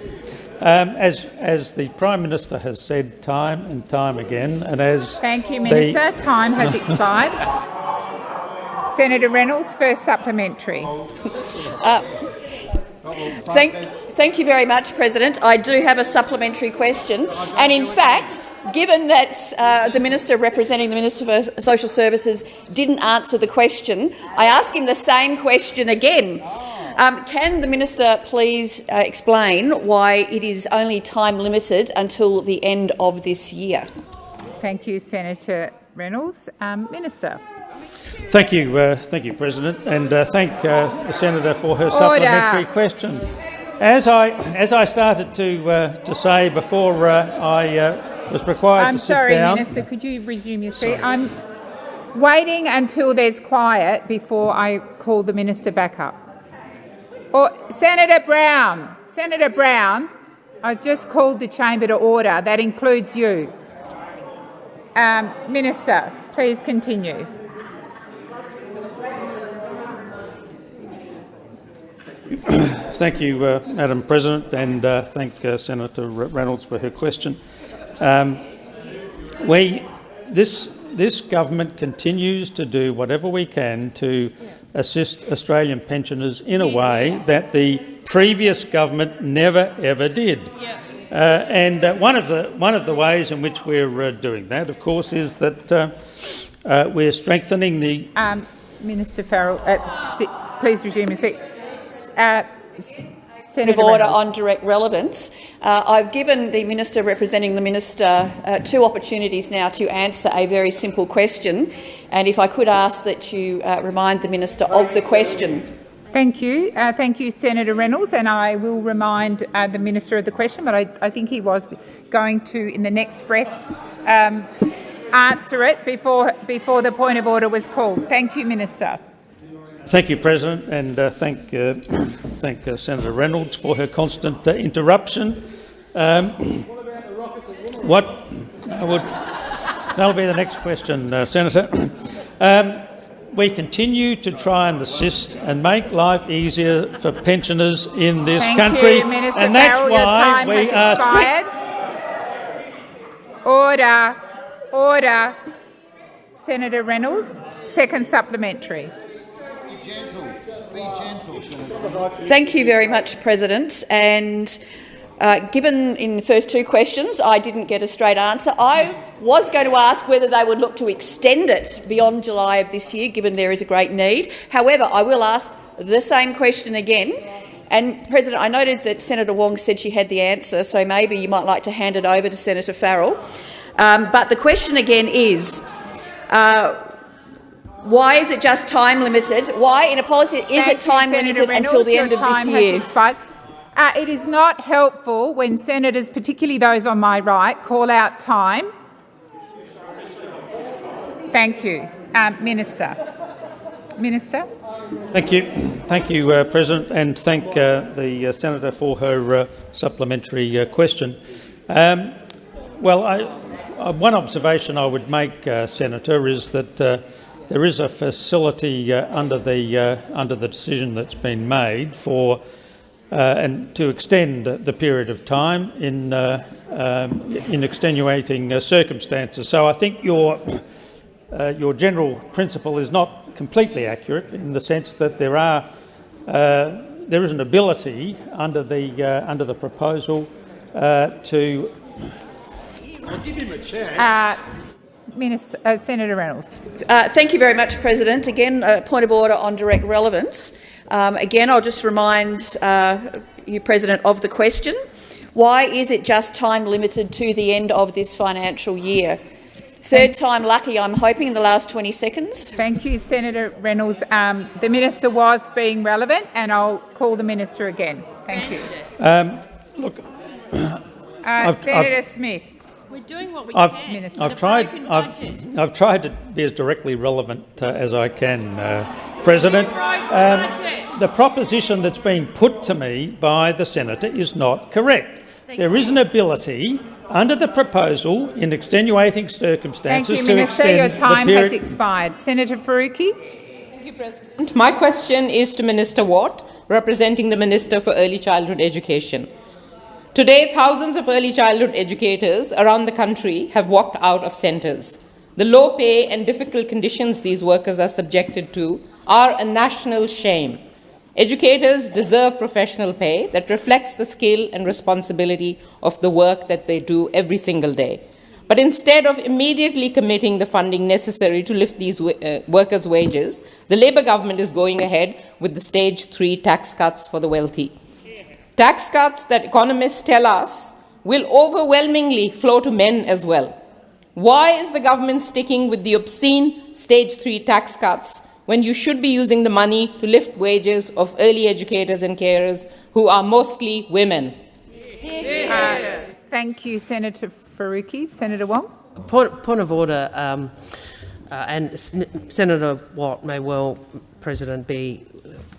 Speaker 14: Um, as, as the Prime Minister has said time and time again, and as
Speaker 1: Thank you,
Speaker 14: the-
Speaker 1: Minister. Time has expired. Senator Reynolds, first supplementary.
Speaker 13: Uh, thank, thank you very much, President. I do have a supplementary question. And in fact, given that uh, the Minister representing the Minister for Social Services didn't answer the question, I ask him the same question again. Um, can the Minister please uh, explain why it is only time limited until the end of this year?
Speaker 1: Thank you, Senator Reynolds. Um, Minister.
Speaker 14: Thank you, uh, thank you, President, and uh, thank uh, the senator for her supplementary question. As I as I started to uh, to say before uh, I uh, was required
Speaker 1: I'm
Speaker 14: to sit
Speaker 1: sorry. Minister. Could you resume your seat? I'm waiting until there's quiet before I call the minister back up. Or Senator Brown, Senator Brown, I've just called the chamber to order. That includes you. Um, minister, please continue.
Speaker 14: Thank you, uh, Madam President, and uh, thank uh, Senator Reynolds for her question. Um, we, this, this government continues to do whatever we can to assist Australian pensioners in a way that the previous government never ever did. Uh, and uh, one of the one of the ways in which we're uh, doing that, of course, is that uh, uh, we're strengthening the
Speaker 1: Um, Minister Farrell, uh, please resume your seat.
Speaker 13: Point of order
Speaker 1: Reynolds.
Speaker 13: on direct relevance. Uh, I've given the minister representing the minister uh, two opportunities now to answer a very simple question, and if I could ask that you uh, remind the minister of the question.
Speaker 1: Thank you. Uh, thank you, Senator Reynolds. And I will remind uh, the Minister of the question, but I, I think he was going to, in the next breath, um, answer it before, before the point of order was called. Thank you, Minister.
Speaker 14: Thank you, President, and uh, thank, uh, thank uh, Senator Reynolds for her constant uh, interruption. Um, what I would, that'll be the next question, uh, Senator. Um, we continue to try and assist and make life easier for pensioners in this
Speaker 1: Thank
Speaker 14: country,
Speaker 1: you, Minister
Speaker 14: and that's
Speaker 1: Farrell.
Speaker 14: Why we are.
Speaker 1: Order. Order. Senator Reynolds, second supplementary.
Speaker 13: Thank you very much, President. And uh, given in the first two questions I didn't get a straight answer, I was going to ask whether they would look to extend it beyond July of this year, given there is a great need. However, I will ask the same question again. And, President, I noted that Senator Wong said she had the answer, so maybe you might like to hand it over to Senator Farrell. Um, but the question again is, uh, why is it just time limited? Why, in a policy, is
Speaker 1: Thank
Speaker 13: it time
Speaker 1: you,
Speaker 13: limited
Speaker 1: Senator
Speaker 13: until the end of this year?
Speaker 1: Uh, it is not helpful when senators, particularly those on my right, call out time. Thank you. Um, Minister. Minister.
Speaker 14: Thank you. Thank you, uh, President, and thank uh, the uh, Senator for her uh, supplementary uh, question. Um, well, I, uh, one observation I would make, uh, Senator, is that uh, there is a facility uh, under the uh, under the decision that's been made for uh, and to extend the period of time in uh, um, in extenuating uh, circumstances. So I think your uh, your general principle is not completely accurate in the sense that there are uh, there is an ability under the uh, under the proposal uh, to.
Speaker 1: I'll give him a chance. Uh, Minister, uh, Senator Reynolds.
Speaker 13: Uh, thank you very much, President. Again, a point of order on direct relevance. Um, again, I'll just remind uh, you, President, of the question. Why is it just time limited to the end of this financial year? Third time lucky, I'm hoping, in the last 20 seconds.
Speaker 1: Thank you, Senator Reynolds. Um, the minister was being relevant, and I'll call the minister again. Thank you.
Speaker 14: Um, look,
Speaker 1: Uh,
Speaker 14: I've-
Speaker 1: Senator
Speaker 14: I've-
Speaker 1: Smith.
Speaker 10: We're doing what we
Speaker 14: I've,
Speaker 10: can.
Speaker 1: Minister.
Speaker 14: I've tried. I've, I've tried to be as directly relevant uh, as I can, uh, President. Um, the proposition that's been put to me by the senator is not correct. There is an ability under the proposal in extenuating
Speaker 1: Thank
Speaker 14: circumstances
Speaker 1: you,
Speaker 14: to
Speaker 1: Minister.
Speaker 14: extend
Speaker 1: Your time
Speaker 14: the
Speaker 1: has expired. Senator Faruqi.
Speaker 15: My question is to Minister Watt, representing the Minister for Early Childhood Education. Today, thousands of early childhood educators around the country have walked out of centres. The low pay and difficult conditions these workers are subjected to are a national shame. Educators deserve professional pay that reflects the skill and responsibility of the work that they do every single day. But instead of immediately committing the funding necessary to lift these uh, workers' wages, the Labor government is going ahead with the stage three tax cuts for the wealthy. Tax cuts that economists tell us will overwhelmingly flow to men as well. Why is the government sticking with the obscene stage three tax cuts when you should be using the money to lift wages of early educators and carers who are mostly women?
Speaker 1: Uh, thank you, Senator Faruqi. Senator Wong.
Speaker 3: Point, point of order, um, uh, and S- Senator Watt may well, President, be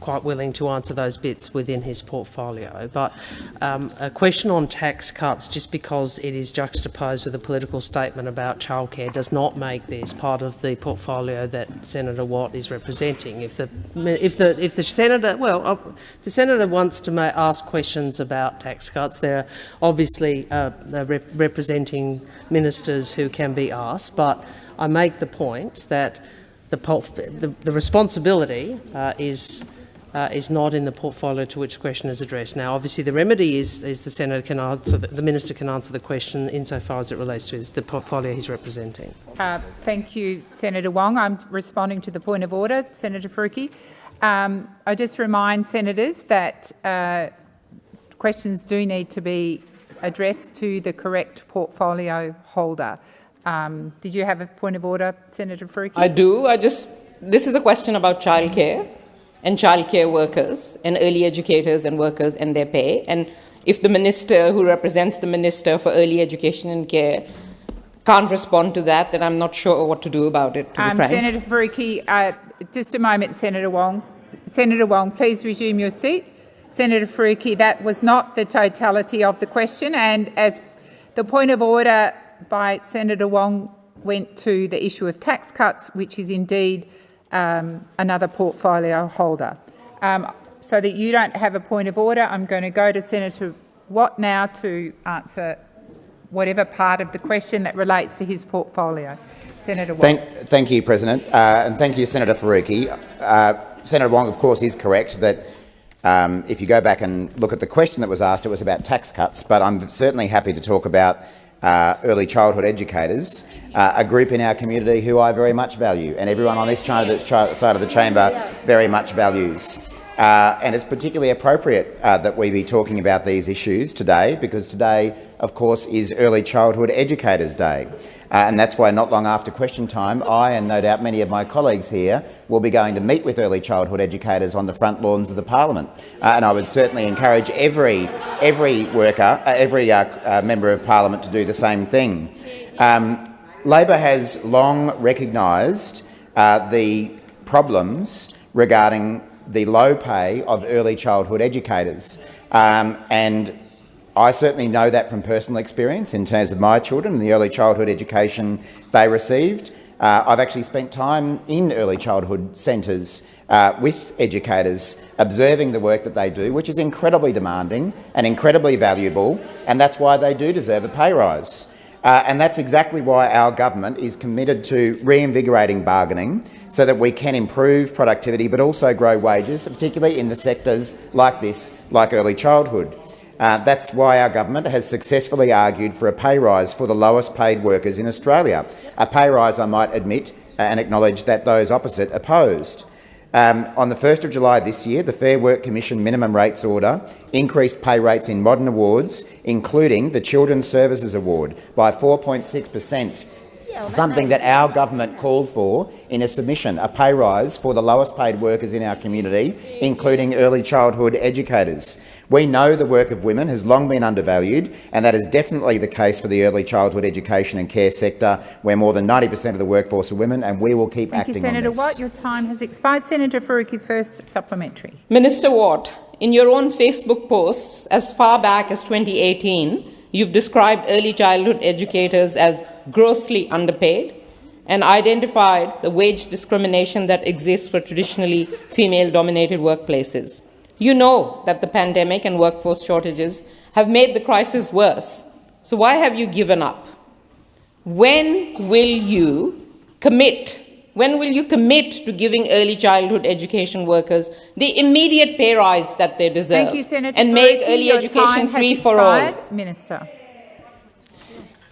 Speaker 3: quite willing to answer those bits within his portfolio. But um, a question on tax cuts, just because it is juxtaposed with a political statement about childcare, does not make this part of the portfolio that Senator Watt is representing. If the if the if the senator, well, uh, the senator wants to ask questions about tax cuts, they're obviously uh, rep- representing ministers who can be asked. But I make the point that the, the, the responsibility uh, is uh, is not in the portfolio to which the question is addressed. Now, obviously, the remedy is, is the senator can answer, the, the minister can answer the question insofar as it relates to his, the portfolio he's representing.
Speaker 1: Uh, thank you, Senator Wong. I'm responding to the point of order, Senator Faruqi. Um, I just remind senators that uh, questions do need to be addressed to the correct portfolio holder. Um, did you have a point of order, Senator Faruqi?
Speaker 15: I do. I just this is a question about childcare and childcare workers and early educators and workers and their pay. And if the minister who represents the minister for early education and care can't respond to that, then I'm not sure what to do about it.
Speaker 1: Um. Senator Faruqi, uh, just a moment, Senator Wong. Senator Wong, please resume your seat. Senator Faruqi, that was not the totality of the question, and as the point of order by Senator Wong went to the issue of tax cuts, which is indeed um, another portfolio holder. Um, so that you don't have a point of order, I'm going to go to Senator Watt now to answer whatever part of the question that relates to his portfolio. Senator Wong.
Speaker 9: Thank, thank you, President, uh, and thank you, Senator Faruqi. Uh, Senator Wong, of course, is correct that um, if you go back and look at the question that was asked, it was about tax cuts, but I'm certainly happy to talk about uh, early childhood educators, uh, a group in our community who I very much value, and everyone on this side of the chamber very much values. Uh, and it's particularly appropriate uh, that we be talking about these issues today, because today, of course, is Early Childhood Educators Day. Uh, and that's why not long after question time, I and no doubt many of my colleagues here will be going to meet with early childhood educators on the front lawns of the parliament. Uh, and I would certainly encourage every, every worker, uh, every uh, member of parliament to do the same thing. Um, Labor has long recognised uh, the problems regarding the low pay of early childhood educators. Um, and I certainly know that from personal experience in terms of my children and the early childhood education they received. Uh, I've actually spent time in early childhood centres uh, with educators observing the work that they do, which is incredibly demanding and incredibly valuable, and that's why they do deserve a pay rise. Uh, and that's exactly why our government is committed to reinvigorating bargaining so that we can improve productivity but also grow wages, particularly in the sectors like this, like early childhood. Uh, that's why our government has successfully argued for a pay rise for the lowest paid workers in Australia, a pay rise I might admit and acknowledge that those opposite opposed. Um, on the 1st of July this year, the Fair Work Commission minimum rates order increased pay rates in modern awards, including the Children's Services Award, by 4.6 per cent something that our government called for in a submission, a pay rise for the lowest paid workers in our community, including early childhood educators. We know the work of women has long been undervalued, and that is definitely the case for the early childhood education and care sector, where more than 90 per cent of the workforce are women, and we will keep
Speaker 1: Thank
Speaker 9: acting
Speaker 1: you, Senator
Speaker 9: on this.
Speaker 1: Watt. Your time has expired. Senator Faruqi, first supplementary.
Speaker 15: Minister Watt, in your own Facebook posts as far back as 2018, you've described early childhood educators as grossly underpaid and identified the wage discrimination that exists for traditionally female-dominated workplaces. You know that the pandemic and workforce shortages have made the crisis worse. So why have you given up? When will you commit? When will you commit to giving early childhood education workers the immediate pay rise that they deserve
Speaker 1: Thank you, Senator
Speaker 15: and make
Speaker 1: Faruqi.
Speaker 15: early education free for all?
Speaker 1: Minister.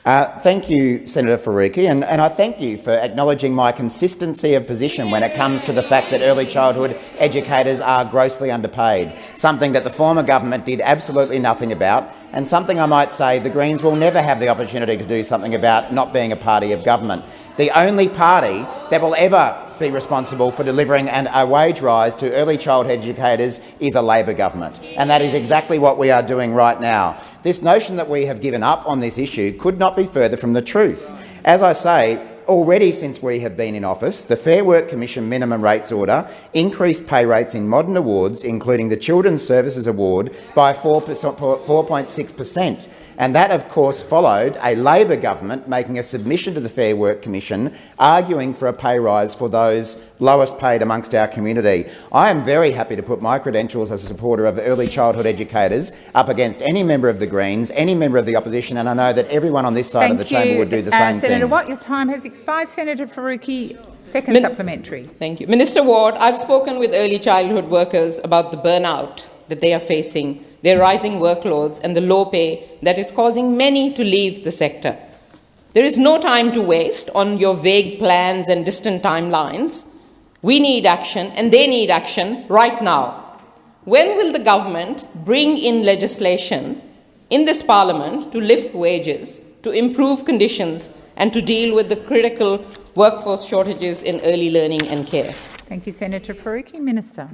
Speaker 9: Uh, thank you, Senator Faruqi, and, and I thank you for acknowledging my consistency of position when it comes to the fact that early childhood educators are grossly underpaid, something that the former government did absolutely nothing about, and something I might say the Greens will never have the opportunity to do something about not being a party of government. The only party that will ever be responsible for delivering an, a wage rise to early childhood educators is a Labor government, and that is exactly what we are doing right now. This notion that we have given up on this issue could not be further from the truth. As I say, already since we have been in office, the Fair Work Commission minimum rates order increased pay rates in modern awards, including the Children's Services Award, by 4.6 per cent. And that, of course, followed a Labor government making a submission to the Fair Work Commission arguing for a pay rise for those lowest paid amongst our community. I am very happy to put my credentials as a supporter of early childhood educators up against any member of the Greens, any member of the opposition, and I know that everyone on this side
Speaker 1: Thank
Speaker 9: of the chamber would do the
Speaker 1: Uh,
Speaker 9: same
Speaker 1: Senator
Speaker 9: thing.
Speaker 1: Watt, your time has expired. Senator Faruqi, second
Speaker 15: Min-
Speaker 1: supplementary.
Speaker 15: Thank you. Minister Ward, I've spoken with early childhood workers about the burnout that they are facing, their rising workloads and the low pay that is causing many to leave the sector. There is no time to waste on your vague plans and distant timelines. We need action, and they need action right now. When will the government bring in legislation in this parliament to lift wages, to improve conditions, and to deal with the critical workforce shortages in early learning and care?
Speaker 1: Thank you, Senator Faruqi. Minister.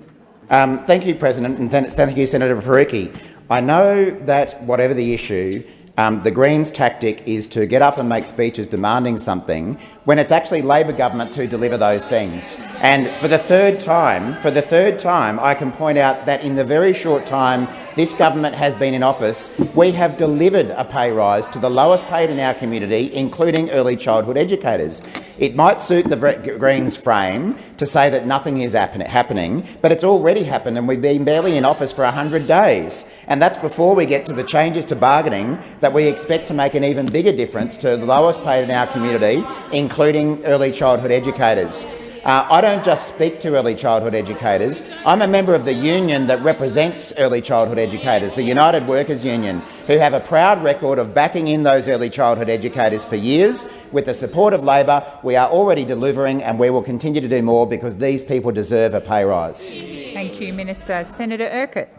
Speaker 9: Um, thank you, President, and thank you, Senator Faruqi. I know that whatever the issue, um, the Greens' tactic is to get up and make speeches demanding something when it's actually Labor governments who deliver those things. And for the third time, for the third time, I can point out that in the very short time this government has been in office, we have delivered a pay rise to the lowest paid in our community, including early childhood educators. It might suit the Greens frame to say that nothing is happening, but it's already happened and we've been barely in office for 100 days. And that's before we get to the changes to bargaining that we expect to make an even bigger difference to the lowest paid in our community, including early childhood educators. Uh, I don't just speak to early childhood educators. I'm a member of the union that represents early childhood educators, the United Workers Union, who have a proud record of backing in those early childhood educators for years. With the support of Labor, we are already delivering and we will continue to do more because these people deserve a pay rise.
Speaker 1: Thank you, Minister. Senator Urquhart.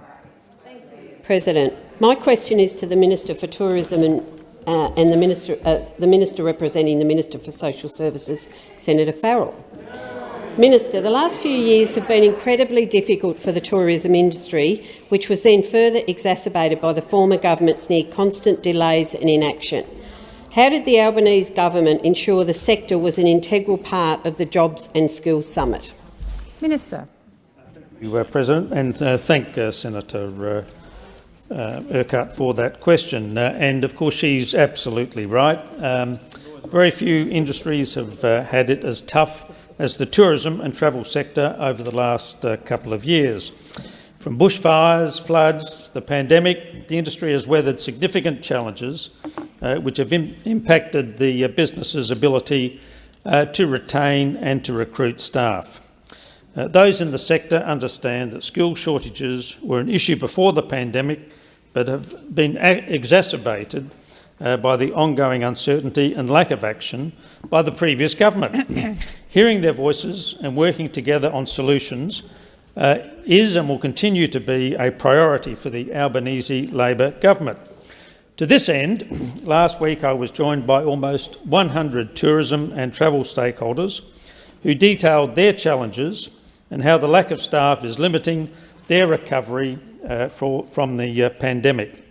Speaker 16: President, my question is to the Minister for Tourism and, uh, and the, Minister, uh, the Minister representing the Minister for Social Services, Senator Farrell. Minister, the last few years have been incredibly difficult for the tourism industry, which was then further exacerbated by the former government's near constant delays and inaction. How did the Albanese government ensure the sector was an integral part of the Jobs and Skills Summit?
Speaker 1: Minister.
Speaker 14: Thank you, uh, President, and uh, thank uh, Senator uh, uh, Urquhart for that question. Uh, and of course, she's absolutely right. Um, very few industries have had it as tough as the tourism and travel sector over the last uh, couple of years. From bushfires, floods, the pandemic, the industry has weathered significant challenges uh, which have Im impacted the uh, business's ability uh, to retain and to recruit staff. Uh, those in the sector understand that skill shortages were an issue before the pandemic but have been exacerbated uh, by the ongoing uncertainty and lack of action by the previous government. Hearing their voices and working together on solutions uh, is and will continue to be a priority for the Albanese Labor government. To this end, last week I was joined by almost 100 tourism and travel stakeholders who detailed their challenges and how the lack of staff is limiting their recovery uh, for, from the uh, pandemic.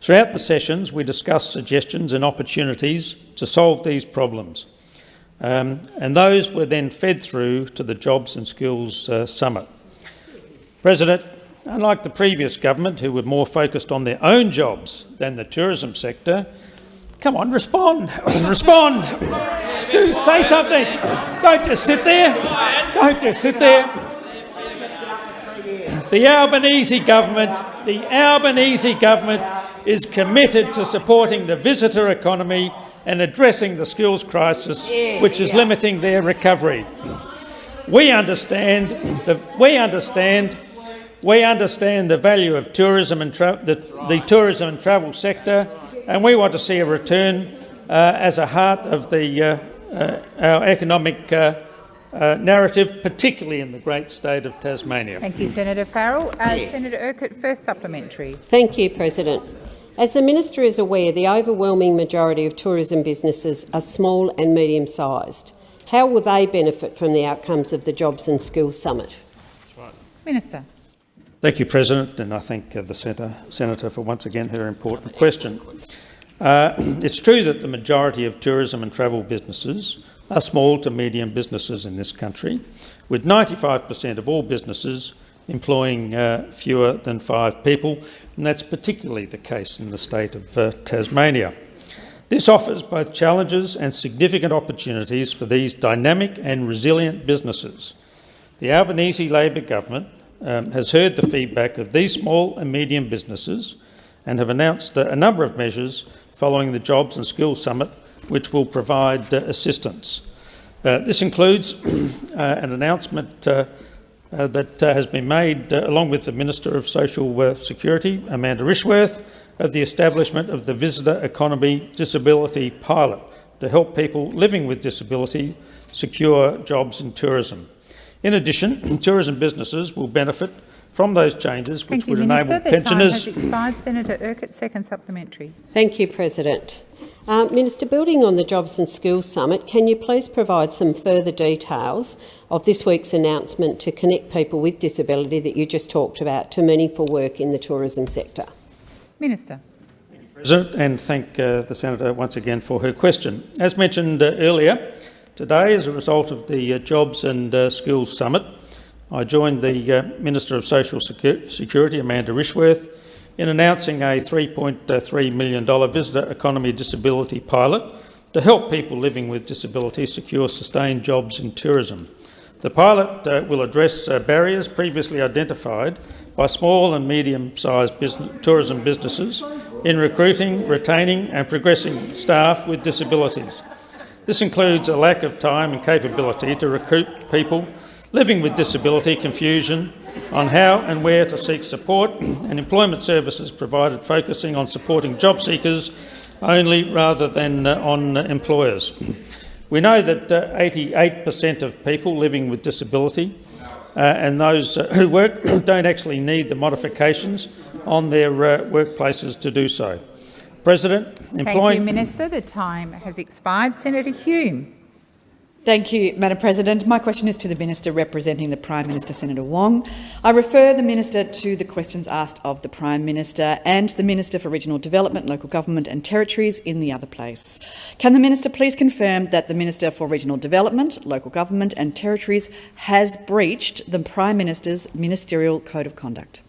Speaker 14: Throughout the sessions, we discussed suggestions and opportunities to solve these problems, um, and those were then fed through to the Jobs and Skills uh, Summit. President, unlike the previous government, who were more focused on their own jobs than the tourism sector, come on, respond, respond, do say something. Don't just sit there. Don't just sit there. The Albanese government, the Albanese government is committed to supporting the visitor economy and addressing the skills crisis which is limiting their recovery. We understand the, we understand we understand the value of tourism and the, the, tourism and travel sector, and we want to see a return uh, as a heart of the, uh, uh, our economic uh, narrative, particularly in the great state of Tasmania.
Speaker 1: Thank you, Senator Farrell. Uh, Senator Urquhart, first supplementary.
Speaker 16: Thank you, President. As the minister is aware, the overwhelming majority of tourism businesses are small and medium-sized. How will they benefit from the outcomes of the Jobs and Skills Summit?
Speaker 1: Minister.
Speaker 14: Thank you, President, and I thank uh, the Senator, Senator for once again her important question. Uh, it's true that the majority of tourism and travel businesses are small to medium businesses in this country, with 95 per cent of all businesses employing uh, fewer than five people, and that's particularly the case in the state of uh, Tasmania. This offers both challenges and significant opportunities for these dynamic and resilient businesses. The Albanese Labor government um, has heard the feedback of these small and medium businesses and have announced a number of measures following the Jobs and Skills Summit which will provide uh, assistance. Uh, this includes uh, an announcement uh, that uh, has been made uh, along with the Minister of Social Security, Amanda Rishworth, of the establishment of the Visitor Economy Disability Pilot to help people living with disability secure jobs in tourism. In addition, tourism businesses will benefit from those changes which
Speaker 1: Thank
Speaker 14: would
Speaker 1: Minister.
Speaker 14: enable
Speaker 1: the
Speaker 14: pensioners...
Speaker 1: Time has expired. Senator Urquhart, second supplementary.
Speaker 16: Thank you, President. Uh, Minister, building on the Jobs and Skills Summit, can you please provide some further details of this week's announcement to connect people with disability that you just talked about to meaningful work in the tourism sector?
Speaker 1: Minister.
Speaker 14: President, and thank uh, the senator once again for her question. As mentioned uh, earlier, today, as a result of the uh, Jobs and uh, Skills Summit, I joined the uh, Minister of Social Secu Security, Amanda Rishworth, in announcing a $3.3 million visitor economy disability pilot to help people living with disability secure sustained jobs in tourism. The pilot uh, will address uh, barriers previously identified by small and medium-sized business, tourism businesses in recruiting, retaining and progressing staff with disabilities. This includes a lack of time and capability to recruit people living with disability, confusion on how and where to seek support, and employment services provided focusing on supporting job seekers only rather than uh, on employers. We know that 88% uh, of people living with disability uh, and those uh, who work don't actually need the modifications on their uh, workplaces to do so. President,
Speaker 1: employing... Thank you, Minister. The time has expired. Senator Hume.
Speaker 17: Thank you, Madam President. My question is to the Minister representing the Prime Minister, Senator Wong. I refer the Minister to the questions asked of the Prime Minister and the Minister for Regional Development, Local Government and Territories in the other place. Can the Minister please confirm that the Minister for Regional Development, Local Government and Territories has breached the Prime Minister's Ministerial Code of Conduct?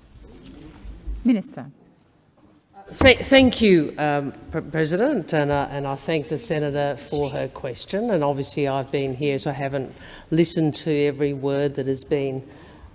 Speaker 1: Minister.
Speaker 3: Th thank you, um, President, and, uh, and I thank the Senator for her question. And obviously I've been here, so I haven't listened to every word that has been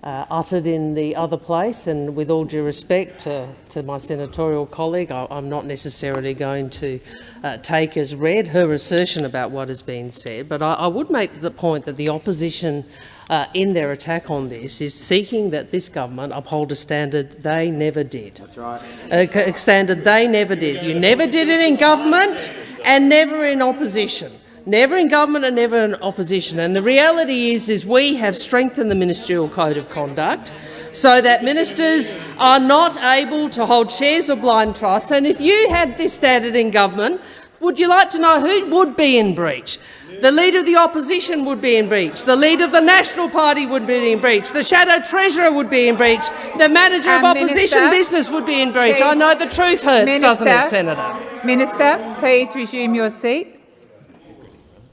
Speaker 3: uh, uttered in the other place. And with all due respect to, to my senatorial colleague, I, am not necessarily going to uh, take as read her assertion about what has been said. But I, I would make the point that the opposition uh, in their attack on this is seeking that this government uphold a standard they never did. That's right. A standard they never did. You never did it in government and never in opposition. Never in government and never in opposition. And the reality is, is we have strengthened the ministerial code of conduct so that ministers are not able to hold shares of blind trust. And if you had this standard in government, would you like to know who would be in breach? The Leader of the Opposition would be in breach. The Leader of the National Party would be in breach. The Shadow Treasurer would be in breach. The Manager of Opposition Minister, Business would be in breach. Please. I know the truth hurts, Minister, doesn't it, Senator?
Speaker 1: Minister, please resume your seat.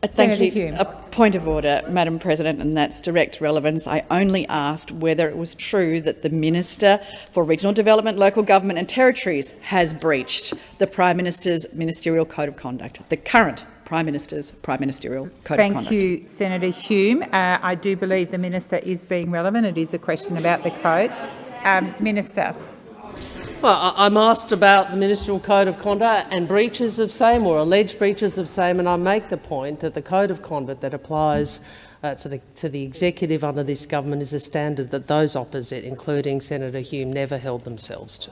Speaker 17: Uh, thank Senator you. Hume. A point of order, Madam President, and that's direct relevance. I only asked whether it was true that the Minister for Regional Development, Local Government and Territories has breached the Prime Minister's Ministerial Code of Conduct, the current Prime Minister's Prime Ministerial Code
Speaker 1: Thank
Speaker 17: of Conduct.
Speaker 1: Thank you, Senator Hume. Uh, I do believe the Minister is being relevant. It is a question about the code. Um, Minister.
Speaker 3: Well, I'm asked about the ministerial code of conduct and breaches of same or alleged breaches of same, and I make the point that the code of conduct that applies uh, to, the, to the executive under this government is a standard that those opposite, including Senator Hume, never held themselves to.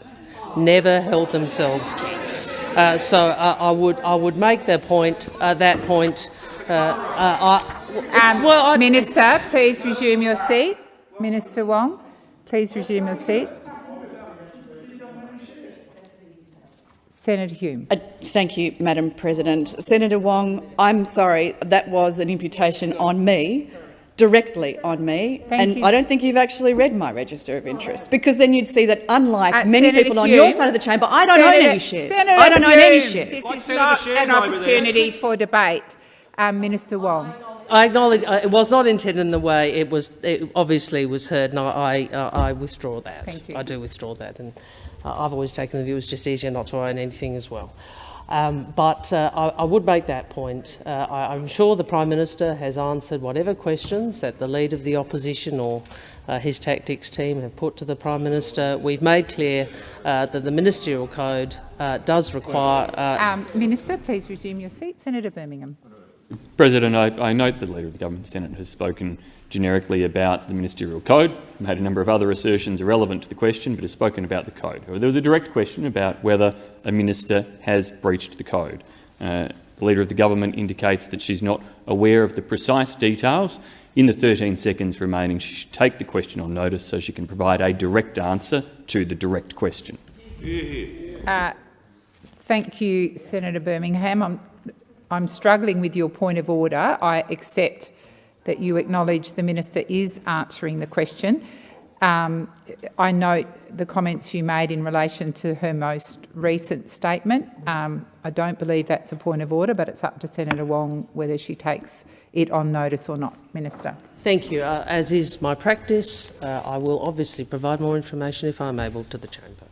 Speaker 3: Never held themselves to. Uh, so uh, I would I would make that point. Uh, that point. Uh, uh,
Speaker 1: um, well, I, Minister, please resume your seat. Minister Wong, please resume your seat. Senator Hume.
Speaker 17: Uh, thank you, Madam President. Senator Wong, I'm sorry, that was an imputation on me directly on me.
Speaker 1: Thank
Speaker 17: and
Speaker 1: you.
Speaker 17: I don't think you've actually read my register of interests, because then you'd see that, unlike uh, many Senator people Hume, on your side of the chamber, I don't Senator, own any shares.
Speaker 1: Senator
Speaker 17: I don't
Speaker 1: Hume,
Speaker 17: own any shares.
Speaker 1: This is not an opportunity for debate. Um, Minister Wong.
Speaker 3: I acknowledge uh, it was not intended in the way it was. It obviously was heard, and I, I, uh, I withdraw that.
Speaker 1: Thank you.
Speaker 3: I do withdraw that, and uh, I've always taken the view it's just easier not to own anything as well. Um, but uh, I, I, would make that point. Uh, I, am sure the Prime Minister has answered whatever questions that the Leader of the Opposition or uh, his tactics team have put to the Prime Minister. We've made clear uh, that the Ministerial Code uh, does require... Uh,
Speaker 1: um, Minister, please resume your seat. Senator Birmingham.
Speaker 2: President, I, I note the Leader of the Government Senate has spoken generically about the ministerial code, made a number of other assertions irrelevant to the question, but has spoken about the code. There was a direct question about whether a minister has breached the code. Uh, the Leader of the Government indicates that she's not aware of the precise details. In the 13 seconds remaining, she should take the question on notice so she can provide a direct answer to the direct question.
Speaker 1: Uh, thank you, Senator Birmingham. I'm, I'm struggling with your point of order. I accept that you acknowledge the minister is answering the question. Um, I note the comments you made in relation to her most recent statement. Um, I don't believe that's a point of order, but it's up to Senator Wong whether she takes it on notice or not. Minister.
Speaker 3: Thank you. Uh, as is my practice, uh, I will obviously provide more information if I'm able to the chamber.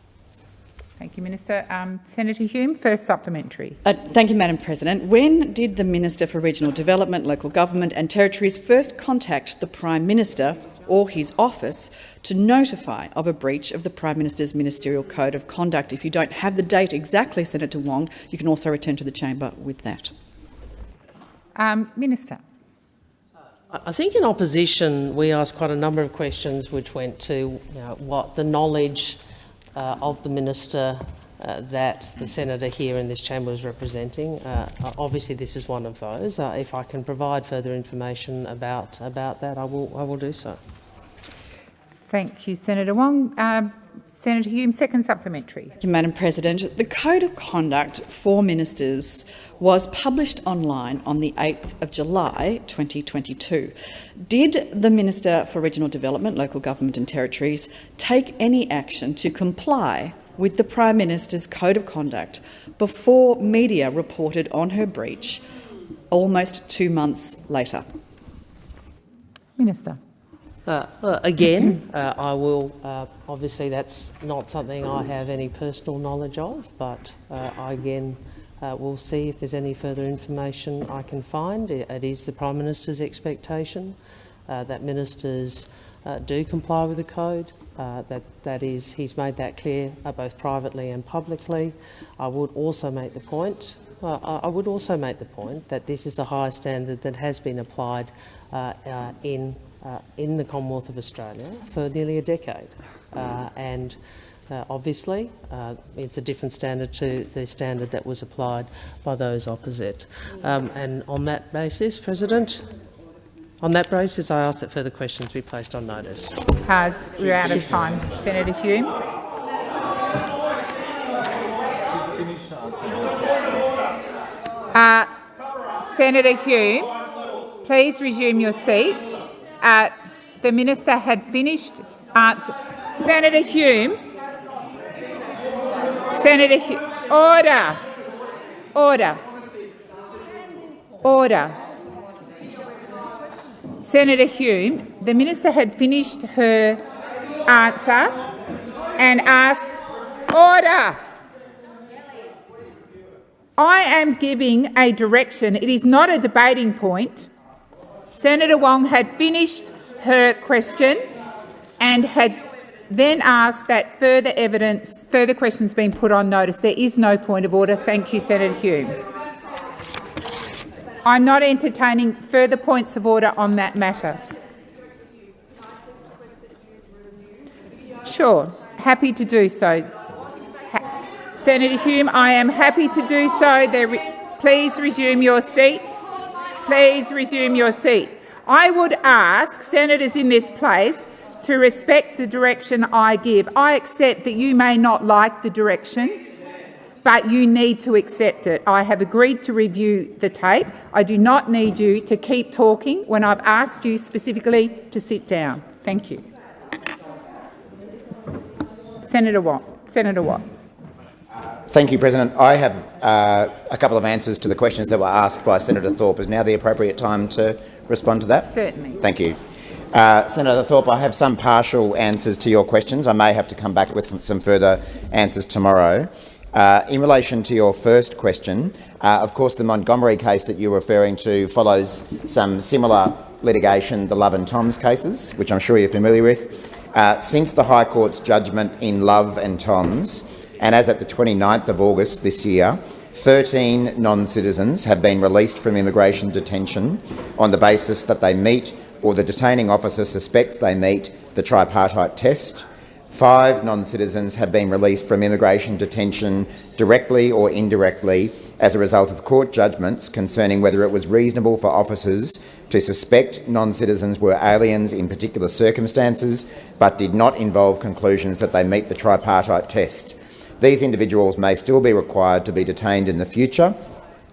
Speaker 1: Thank you, Minister. Um, Senator Hume, first supplementary.
Speaker 17: Uh, thank you, Madam President. When did the Minister for Regional Development, Local Government and Territories first contact the Prime Minister or his office to notify of a breach of the Prime Minister's Ministerial Code of Conduct? If you don't have the date exactly, Senator Wong, you can also return to the chamber with that.
Speaker 1: Um, Minister.
Speaker 3: I think in opposition we asked quite a number of questions which went to you know, what the knowledge of the minister uh, that the senator here in this chamber is representing. Uh, obviously, this is one of those. Uh, if I can provide further information about about that, I will. I will do so.
Speaker 1: Thank you, Senator Wong. Um, Senator Hume, second supplementary.
Speaker 17: Thank you, Madam President. The Code of Conduct for Ministers was published online on the 8th of July 2022. Did the Minister for Regional Development, Local Government and Territories take any action to comply with the Prime Minister's Code of Conduct before media reported on her breach almost two months later?
Speaker 1: Minister.
Speaker 3: Uh, uh, again, uh, I will, uh, obviously that's not something I have any personal knowledge of, but uh, I again uh, will see if there's any further information I can find. It, it is the Prime Minister's expectation that ministers do comply with the code. that, that is, he's made that clear both privately and publicly. I would also make the point I would also make the point that this is a high standard that has been applied in uh, in the Commonwealth of Australia for nearly a decade. Uh, and uh, obviously, uh, it's a different standard to the standard that was applied by those opposite. Um, and on that basis, President, on that basis, I ask that further questions be placed on notice.
Speaker 1: Cards, we're out of time. Senator Hume. Uh, Senator Hume, please resume your seat uh, the minister had finished answer. Senator Hume. Senator. Order. Order. Order. Senator Hume, the minister had finished her answer and asked, order. I am giving a direction. It is not a debating point. Senator Wong had finished her question and had then asked that further evidence, further questions being put on notice. There is no point of order. Thank you, Senator Hume. I'm not entertaining further points of order on that matter. Sure, happy to do so. Ha Senator Hume, I am happy to do so. Re please resume your seat. Please resume your seat. I would ask senators in this place to respect the direction I give. I accept that you may not like the direction, but you need to accept it. I have agreed to review the tape. I do not need you to keep talking when I've asked you specifically to sit down. Thank you. Senator Watt. Senator Watt.
Speaker 9: Thank you, President. I have uh, a couple of answers to the questions that were asked by Senator Thorpe. Is now the appropriate time to respond to that?
Speaker 1: Certainly.
Speaker 9: Thank you. Uh, Senator Thorpe, I have some partial answers to your questions. I may have to come back with some further answers tomorrow. Uh, in relation to your first question, uh, of course the Montgomery case that you're referring to follows some similar litigation, the Love and Thoms cases, which I'm sure you're familiar with. Uh, since the High Court's judgment in Love and Thoms, and as at the 29th of August this year, 13 non-citizens have been released from immigration detention on the basis that they meet or the detaining officer suspects they meet the tripartite test. Five non-citizens have been released from immigration detention directly or indirectly as a result of court judgments concerning whether it was reasonable for officers to suspect non-citizens were aliens in particular circumstances but did not involve conclusions that they meet the tripartite test. These individuals may still be required to be detained in the future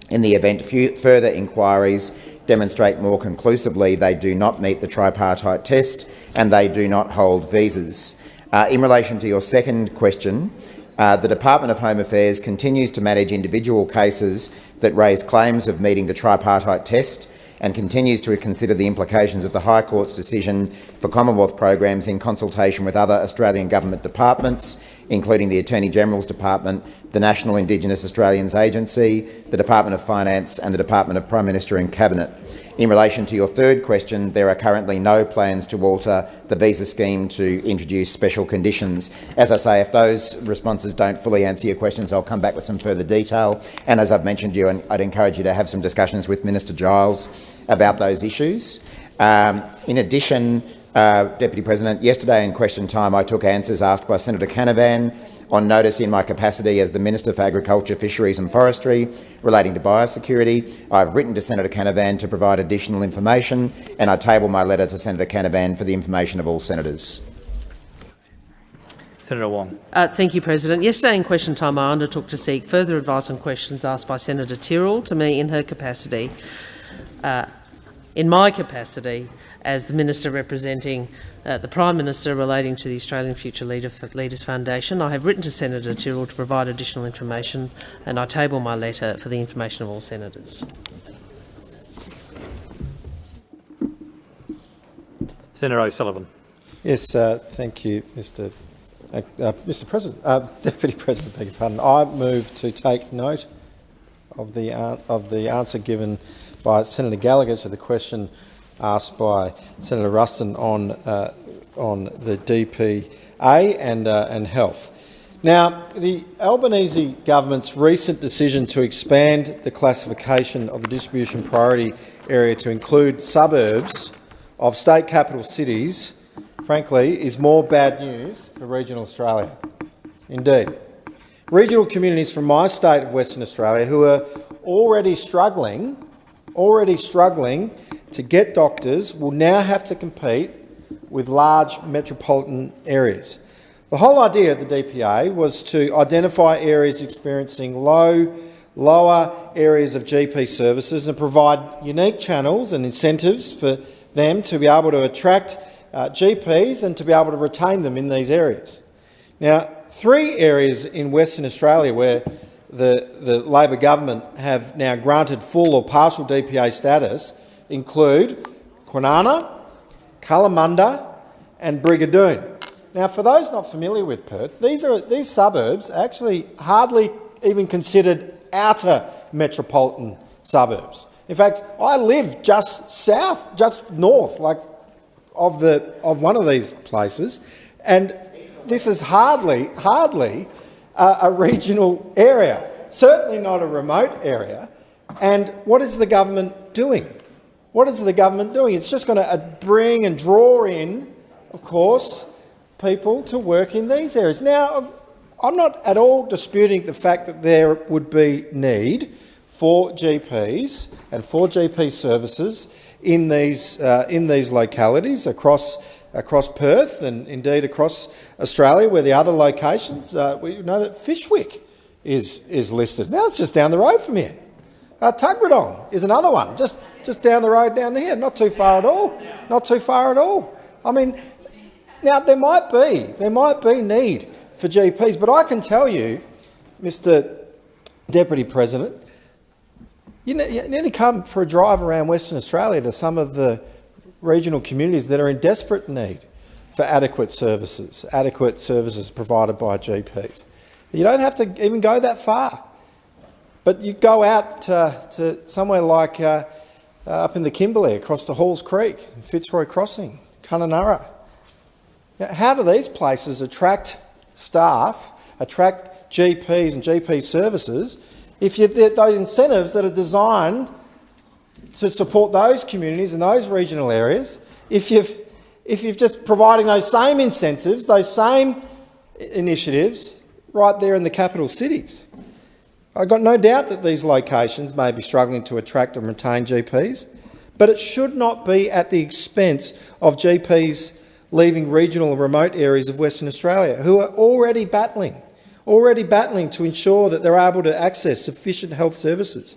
Speaker 9: in the event of further inquiries demonstrate more conclusively they do not meet the tripartite test and they do not hold visas. Uh, in relation to your second question, uh, the Department of Home Affairs continues to manage individual cases that raise claims of meeting the tripartite test and continues to consider the implications of the High Court's decision for Commonwealth programs in consultation with other Australian government departments, including the Attorney-General's Department, the National Indigenous Australians Agency, the Department of Finance and the Department of Prime Minister and Cabinet. In relation to your third question, there are currently no plans to alter the visa scheme to introduce special conditions. As I say, if those responses don't fully answer your questions, I'll come back with some further detail. And as I've mentioned to you, I'd encourage you to have some discussions with Minister Giles about those issues. Um, in addition, uh, Deputy President, yesterday in question time I took answers asked by Senator Canavan on notice in my capacity as the Minister for Agriculture, Fisheries and Forestry relating to biosecurity. I've written to Senator Canavan to provide additional information and I table my letter to Senator Canavan for the information of all senators.
Speaker 18: Senator Wong.
Speaker 3: Uh, thank you, President. Yesterday in question time I undertook to seek further advice on questions asked by Senator Tyrrell to me in her capacity, uh, in my capacity as the Minister representing uh, the Prime Minister relating to the Australian Future Leader Leaders Foundation. I have written to Senator Tyrrell to provide additional information and I table my letter for the information of all senators.
Speaker 18: Senator O'Sullivan.
Speaker 19: Yes, uh, thank you, Mr. Uh, uh, Mr. President, uh, Deputy President. Beg your pardon. I move to take note of the of the answer given by Senator Gallagher to the question asked by Senator Ruston on uh, on the DPA and uh, and health. Now, the Albanese government's recent decision to expand the classification of the distribution priority area to include suburbs of state capital cities, frankly, is more bad news for regional Australia. Indeed. Regional communities from my state of Western Australia who are already struggling, already struggling to get doctors will now have to compete with large metropolitan areas. The whole idea of the DPA was to identify areas experiencing low, lower areas of GP services and provide unique channels and incentives for them to be able to attract uh, GPs and to be able to retain them in these areas. Now, three areas in Western Australia where the, the Labor government have now granted full or partial DPA status include Kwinana, Kalamunda and Brigadoon. Now, for those not familiar with Perth, these, are, these suburbs are actually hardly even considered outer metropolitan suburbs. In fact, I live just south, just north, like of the of one of these places, and this is hardly hardly uh, a regional area, certainly not a remote area. And what is the government doing? What is the government doing? It's just going to uh, bring and draw in, of course, people to work in these areas. Now, I'm not at all disputing the fact that there would be need for GPs and for GP services in these, uh, in these localities across, across Perth and indeed across Australia, where the other locations, uh, we know that Fyshwick is, is listed. Now it's just down the road from here. Uh, is another one, just just down the road down here, not too far at all, not too far at all. I mean, now there might be, there might be need for GPs, but I can tell you, Mr Deputy President, you need to come for a drive around Western Australia to some of the regional communities that are in desperate need for adequate services, adequate services provided by GPs. You don't have to even go that far, but you go out uh, to somewhere like uh, uh, up in the Kimberley, across the Halls Creek, Fitzroy Crossing, Kununurra. How do these places attract staff, attract GPs and GP services if you, those incentives that are designed to support those communities and those regional areas, if you've, if you're just providing those same incentives, those same initiatives right there in the capital cities? I've got no doubt that these locations may be struggling to attract and retain GPs, but it should not be at the expense of GPs leaving regional and remote areas of Western Australia who are already battling, already battling to ensure that they're able to access sufficient health services.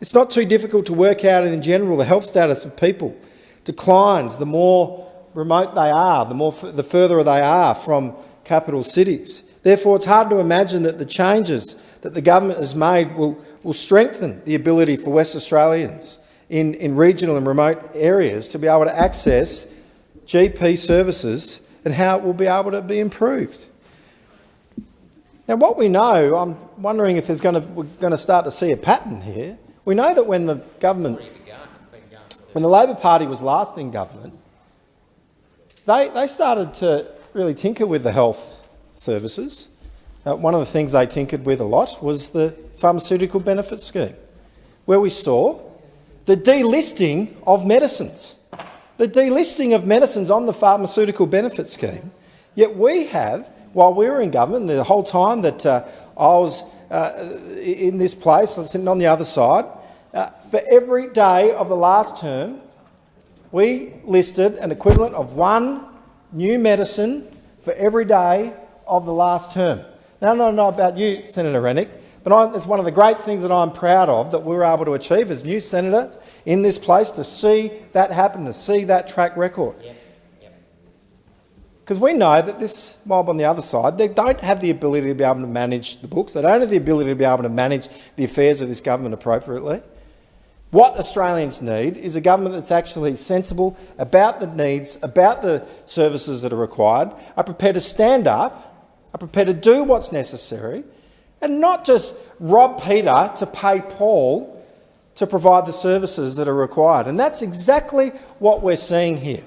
Speaker 19: It's not too difficult to work out in general the health status of people declines the more remote they are, the, more the further they are from capital cities. Therefore, it's hard to imagine that the changes that the government has made will, will strengthen the ability for West Australians in, in regional and remote areas to be able to access GP services and how it will be able to be improved. Now, what we know, I'm wondering if there's going to, we're going to start to see a pattern here. We know that when the government, when the Labor Party was last in government, they, they started to really tinker with the health services. Uh, one of the things they tinkered with a lot was the pharmaceutical benefit scheme, where we saw the delisting of medicines. The delisting of medicines on the pharmaceutical benefit scheme. Yet we have, while we were in government, the whole time that uh, I was uh, in this place, sitting on the other side, uh, for every day of the last term, we listed an equivalent of one new medicine for every day of the last term. Now, I don't know about you, Senator Rennick, but I'm, it's one of the great things that I'm proud of that we were able to achieve as new senators in this place to see that happen, to see that track record. Because we know that this mob on the other side, they don't have the ability to be able to manage the books. They don't have the ability to be able to manage the affairs of this government appropriately. What Australians need is a government that's actually sensible about the needs, about the services that are required, are prepared to stand up, are prepared to do what's necessary, and not just rob Peter to pay Paul to provide the services that are required. And that's exactly what we're seeing here.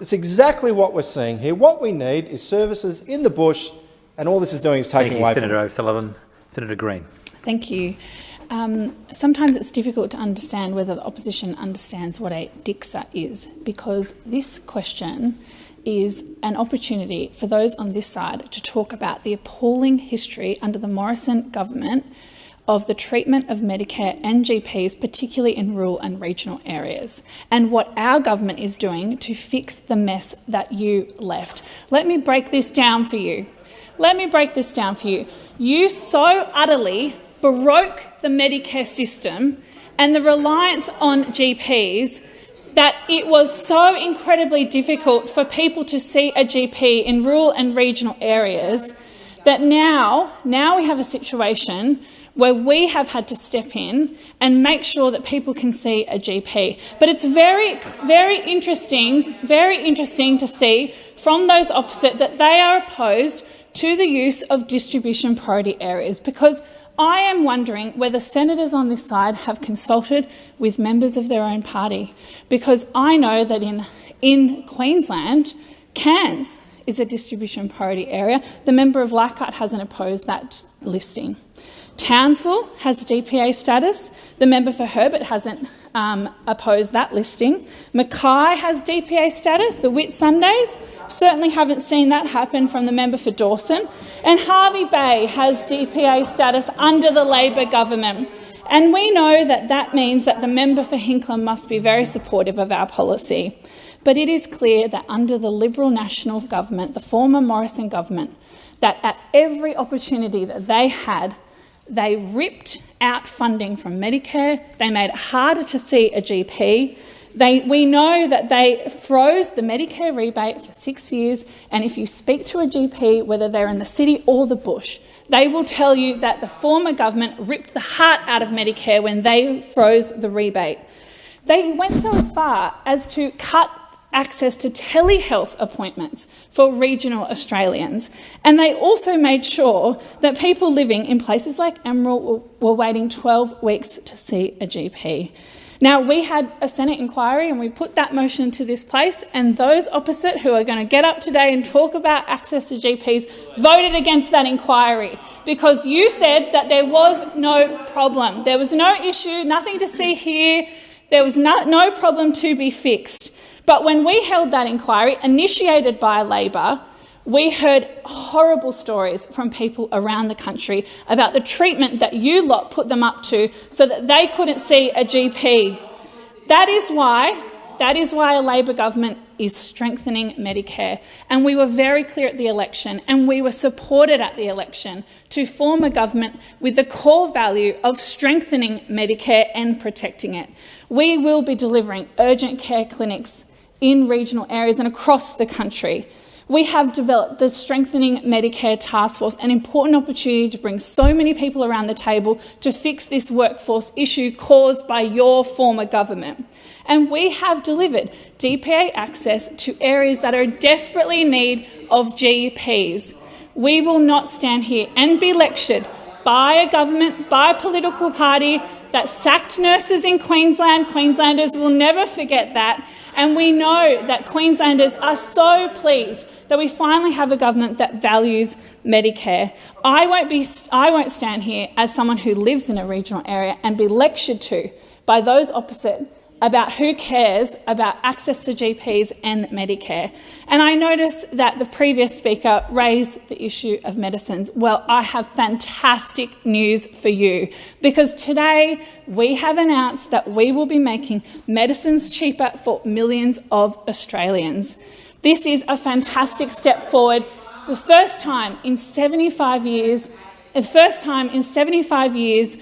Speaker 19: It's exactly what we're seeing here. What we need is services in the bush, and all this is doing is taking
Speaker 18: Thank you,
Speaker 19: away
Speaker 18: Senator
Speaker 19: from
Speaker 18: O'Sullivan. Senator Green.
Speaker 20: Thank you. Um, sometimes it's difficult to understand whether the opposition understands what a DICSA is, because this question is an opportunity for those on this side to talk about the appalling history under the Morrison government of the treatment of Medicare and GPs, particularly in rural and regional areas, and what our government is doing to fix the mess that you left. Let me break this down for you. Let me break this down for you. You so utterly broke the Medicare system and the reliance on GPs that it was so incredibly difficult for people to see a GP in rural and regional areas that now, now we have a situation where we have had to step in and make sure that people can see a GP. But it's very, very interesting, very interesting to see from those opposite that they are opposed to the use of distribution priority areas because I am wondering whether senators on this side have consulted with members of their own party, because I know that in, in Queensland, Cairns is a distribution priority area. The member of Leichhardt hasn't opposed that listing. Townsville has DPA status. The member for Herbert hasn't um, opposed that listing. Mackay has DPA status. The Whitsundays certainly haven't seen that happen from the member for Dawson. And Hervey Bay has DPA status under the Labor government. And we know that that means that the member for Hinkler must be very supportive of our policy. But it is clear that under the Liberal National Government, the former Morrison government, that at every opportunity that they had, they ripped out funding from Medicare. They made it harder to see a GP. They, we know that they froze the Medicare rebate for six years, and if you speak to a GP, whether they're in the city or the bush, they will tell you that the former government ripped the heart out of Medicare when they froze the rebate. They went so far as to cut access to telehealth appointments for regional Australians. And they also made sure that people living in places like Emerald were waiting 12 weeks to see a GP. Now, we had a Senate inquiry and we put that motion to this place, and those opposite who are going to get up today and talk about access to GPs voted against that inquiry because you said that there was no problem. There was no issue, nothing to see here, there was no, no problem to be fixed. But when we held that inquiry, initiated by Labor, we heard horrible stories from people around the country about the treatment that you lot put them up to so that they couldn't see a GP. That is why, that is why a Labor government is strengthening Medicare. And we were very clear at the election, and we were supported at the election to form a government with the core value of strengthening Medicare and protecting it. We will be delivering urgent care clinics in regional areas and across the country. We have developed the Strengthening Medicare Task Force, an important opportunity to bring so many people around the table to fix this workforce issue caused by your former government. And we have delivered DPA access to areas that are desperately in need of GPs. We will not stand here and be lectured by a government, by a political party that sacked nurses in Queensland. Queenslanders will never forget that. And we know that Queenslanders are so pleased that we finally have a government that values Medicare. I won't, be, I won't stand here as someone who lives in a regional area and be lectured to by those opposite about who cares about access to GPs and Medicare. And I notice that the previous speaker raised the issue of medicines. Well, I have fantastic news for you because today we have announced that we will be making medicines cheaper for millions of Australians. This is a fantastic step forward. The first time in 75 years, the first time in 75 years,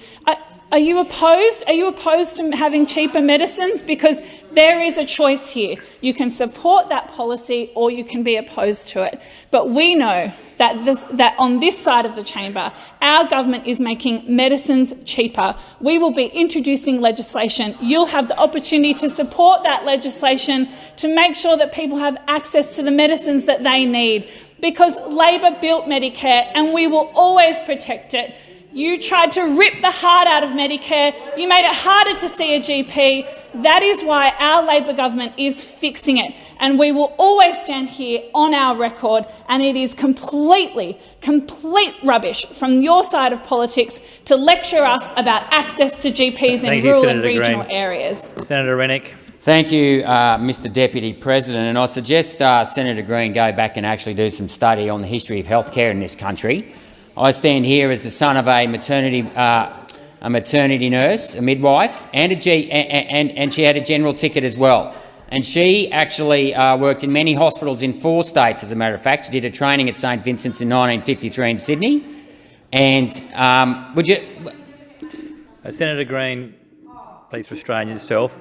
Speaker 20: are you opposed? Are you opposed to having cheaper medicines? Because there is a choice here. You can support that policy or you can be opposed to it. But we know that, this, that on this side of the chamber, our government is making medicines cheaper. We will be introducing legislation. You'll have the opportunity to support that legislation to make sure that people have access to the medicines that they need. Because Labor built Medicare and we will always protect it. You tried to rip the heart out of Medicare. You made it harder to see a GP. That is why our Labor government is fixing it. And we will always stand here on our record. And it is completely, complete rubbish from your side of politics to lecture us about access to GPs in
Speaker 18: Thank you,
Speaker 20: rural and regional
Speaker 18: Green.
Speaker 20: areas.
Speaker 18: Senator Rennick.
Speaker 21: Thank you, uh, Mr Deputy President. And I suggest uh, Senator Green go back and actually do some study on the history of healthcare in this country. I stand here as the son of a maternity, uh, a maternity nurse, a midwife, and, a G, and, and, she had a general ticket as well. And she actually uh, worked in many hospitals in four states, as a matter of fact. She did a training at St Vincent's in 1953 in Sydney. And um, would you...
Speaker 18: Uh, Senator Green, please restrain yourself.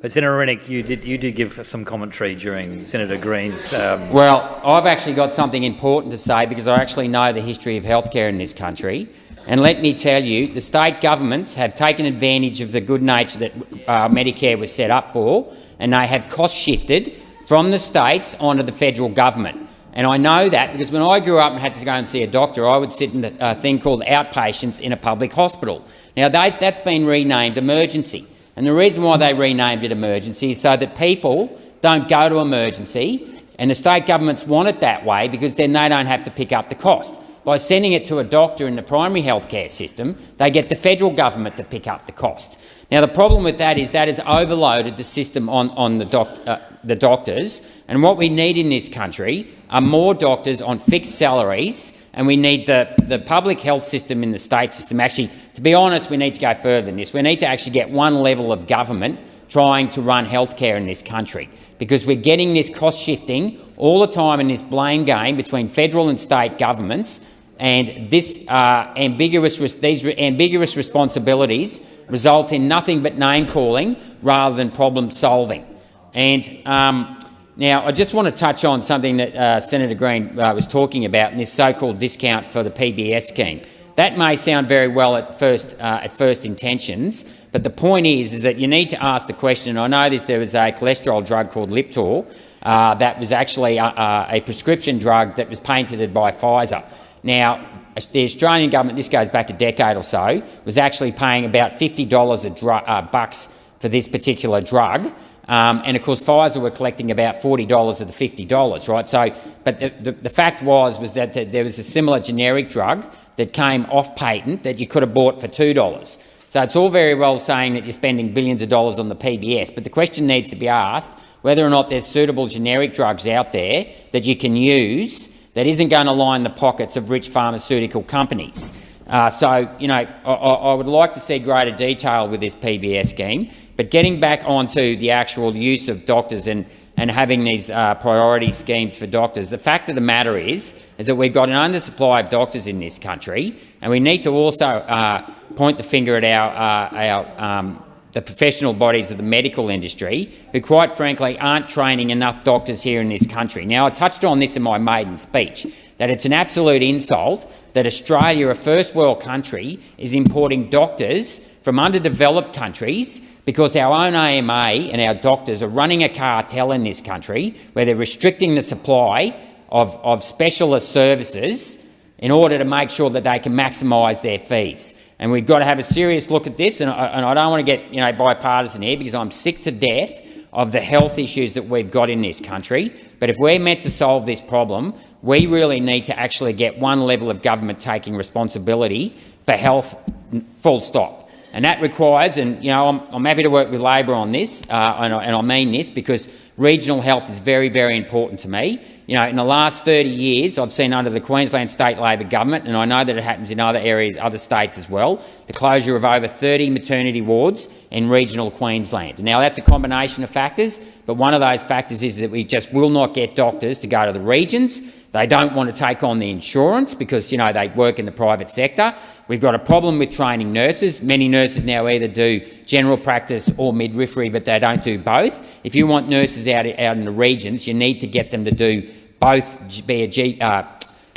Speaker 18: But Senator Rennick, you did you did give some commentary during Senator Green's. Um,
Speaker 21: Well, I've actually got something important to say because I actually know the history of healthcare in this country. And let me tell you, the state governments have taken advantage of the good nature that uh, Medicare was set up for, and they have cost shifted from the states onto the federal government. And I know that because when I grew up and had to go and see a doctor, I would sit in a thing called outpatients in a public hospital. Now, they, that's been renamed emergency. And the reason why they renamed it emergency is so that people don't go to emergency, and the state governments want it that way because then they don't have to pick up the cost. By sending it to a doctor in the primary health care system, they get the federal government to pick up the cost. Now, the problem with that is that has overloaded the system on, on the, doc, uh, the doctors, and what we need in this country are more doctors on fixed salaries, and we need the, the public health system in the state system. Actually, to be honest, we need to go further than this. We need to actually get one level of government trying to run healthcare in this country because we're getting this cost shifting all the time in this blame game between federal and state governments and this uh, ambiguous, these ambiguous responsibilities result in nothing but name-calling rather than problem-solving. And um, now I just want to touch on something that uh, Senator Green uh, was talking about in this so-called discount for the PBS scheme. That may sound very well at first, uh, at first intentions, but the point is, is that you need to ask the question. I know this, there was a cholesterol drug called Lipitor uh, that was actually a, a prescription drug that was patented by Pfizer. Now, the Australian government, this goes back a decade or so, was actually paying about $50 a uh, bucks for this particular drug. Um, and of course, Pfizer were collecting about $40 of the $50, right? So, but the, the, the fact was, was that there was a similar generic drug that came off patent that you could have bought for $2. So it's all very well saying that you're spending billions of dollars on the PBS, but the question needs to be asked whether or not there's suitable generic drugs out there that you can use that isn't going to line the pockets of rich pharmaceutical companies. Uh, so, you know, I, I would like to see greater detail with this PBS scheme, but getting back onto the actual use of doctors and, and having these uh, priority schemes for doctors. The fact of the matter is, is that we've got an undersupply of doctors in this country, and we need to also uh, point the finger at our, uh, our um, the professional bodies of the medical industry, who quite frankly aren't training enough doctors here in this country. Now, I touched on this in my maiden speech, that it's an absolute insult that Australia, a first world country, is importing doctors from underdeveloped countries because our own AMA and our doctors are running a cartel in this country where they're restricting the supply of, of specialist services in order to make sure that they can maximise their fees. And we've got to have a serious look at this, and I, and I don't want to get you know, bipartisan here because I'm sick to death of the health issues that we've got in this country. But if we're meant to solve this problem, we really need to actually get one level of government taking responsibility for health, full stop. And that requires, and you know, I'm, I'm happy to work with Labor on this, uh, and, I, and I mean this because regional health is very, very important to me. You know, in the last 30 years, I've seen under the Queensland State Labor government, and I know that it happens in other areas, other states as well, the closure of over 30 maternity wards in regional Queensland. Now, that's a combination of factors, but one of those factors is that we just will not get doctors to go to the regions. They don't want to take on the insurance because, you know, they work in the private sector. We've got a problem with training nurses. Many nurses now either do general practice or midwifery, but they don't do both. If you want nurses out, out in the regions, you need to get them to do both be a G, uh,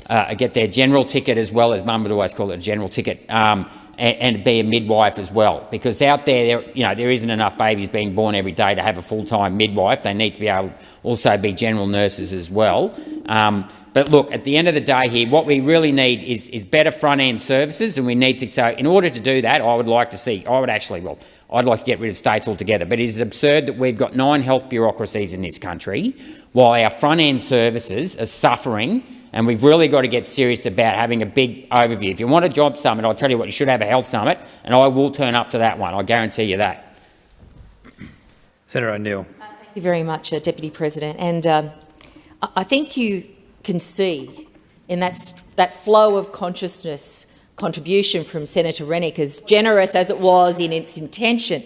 Speaker 21: uh, get their general ticket as well as mum would always call it a general ticket, um, and, be a midwife as well. Because out there, there, you know, there isn't enough babies being born every day to have a full-time midwife. They need to be able also be general nurses as well. Um, but look, at the end of the day here, what we really need is, is better front-end services, and we need to. So, in order to do that, I would like to see. I would actually, well, I'd like to get rid of states altogether. But it is absurd that we've got nine health bureaucracies in this country, while our front-end services are suffering. And we've really got to get serious about having a big overview. If you want a job summit, I'll tell you what, you should have a health summit, and I will turn up to that one. I guarantee you that.
Speaker 18: Senator O'Neill.
Speaker 22: Thank you very much, uh, Deputy President. And um, I think you can see in that, that flow of consciousness contribution from Senator Rennick, as generous as it was in its intention,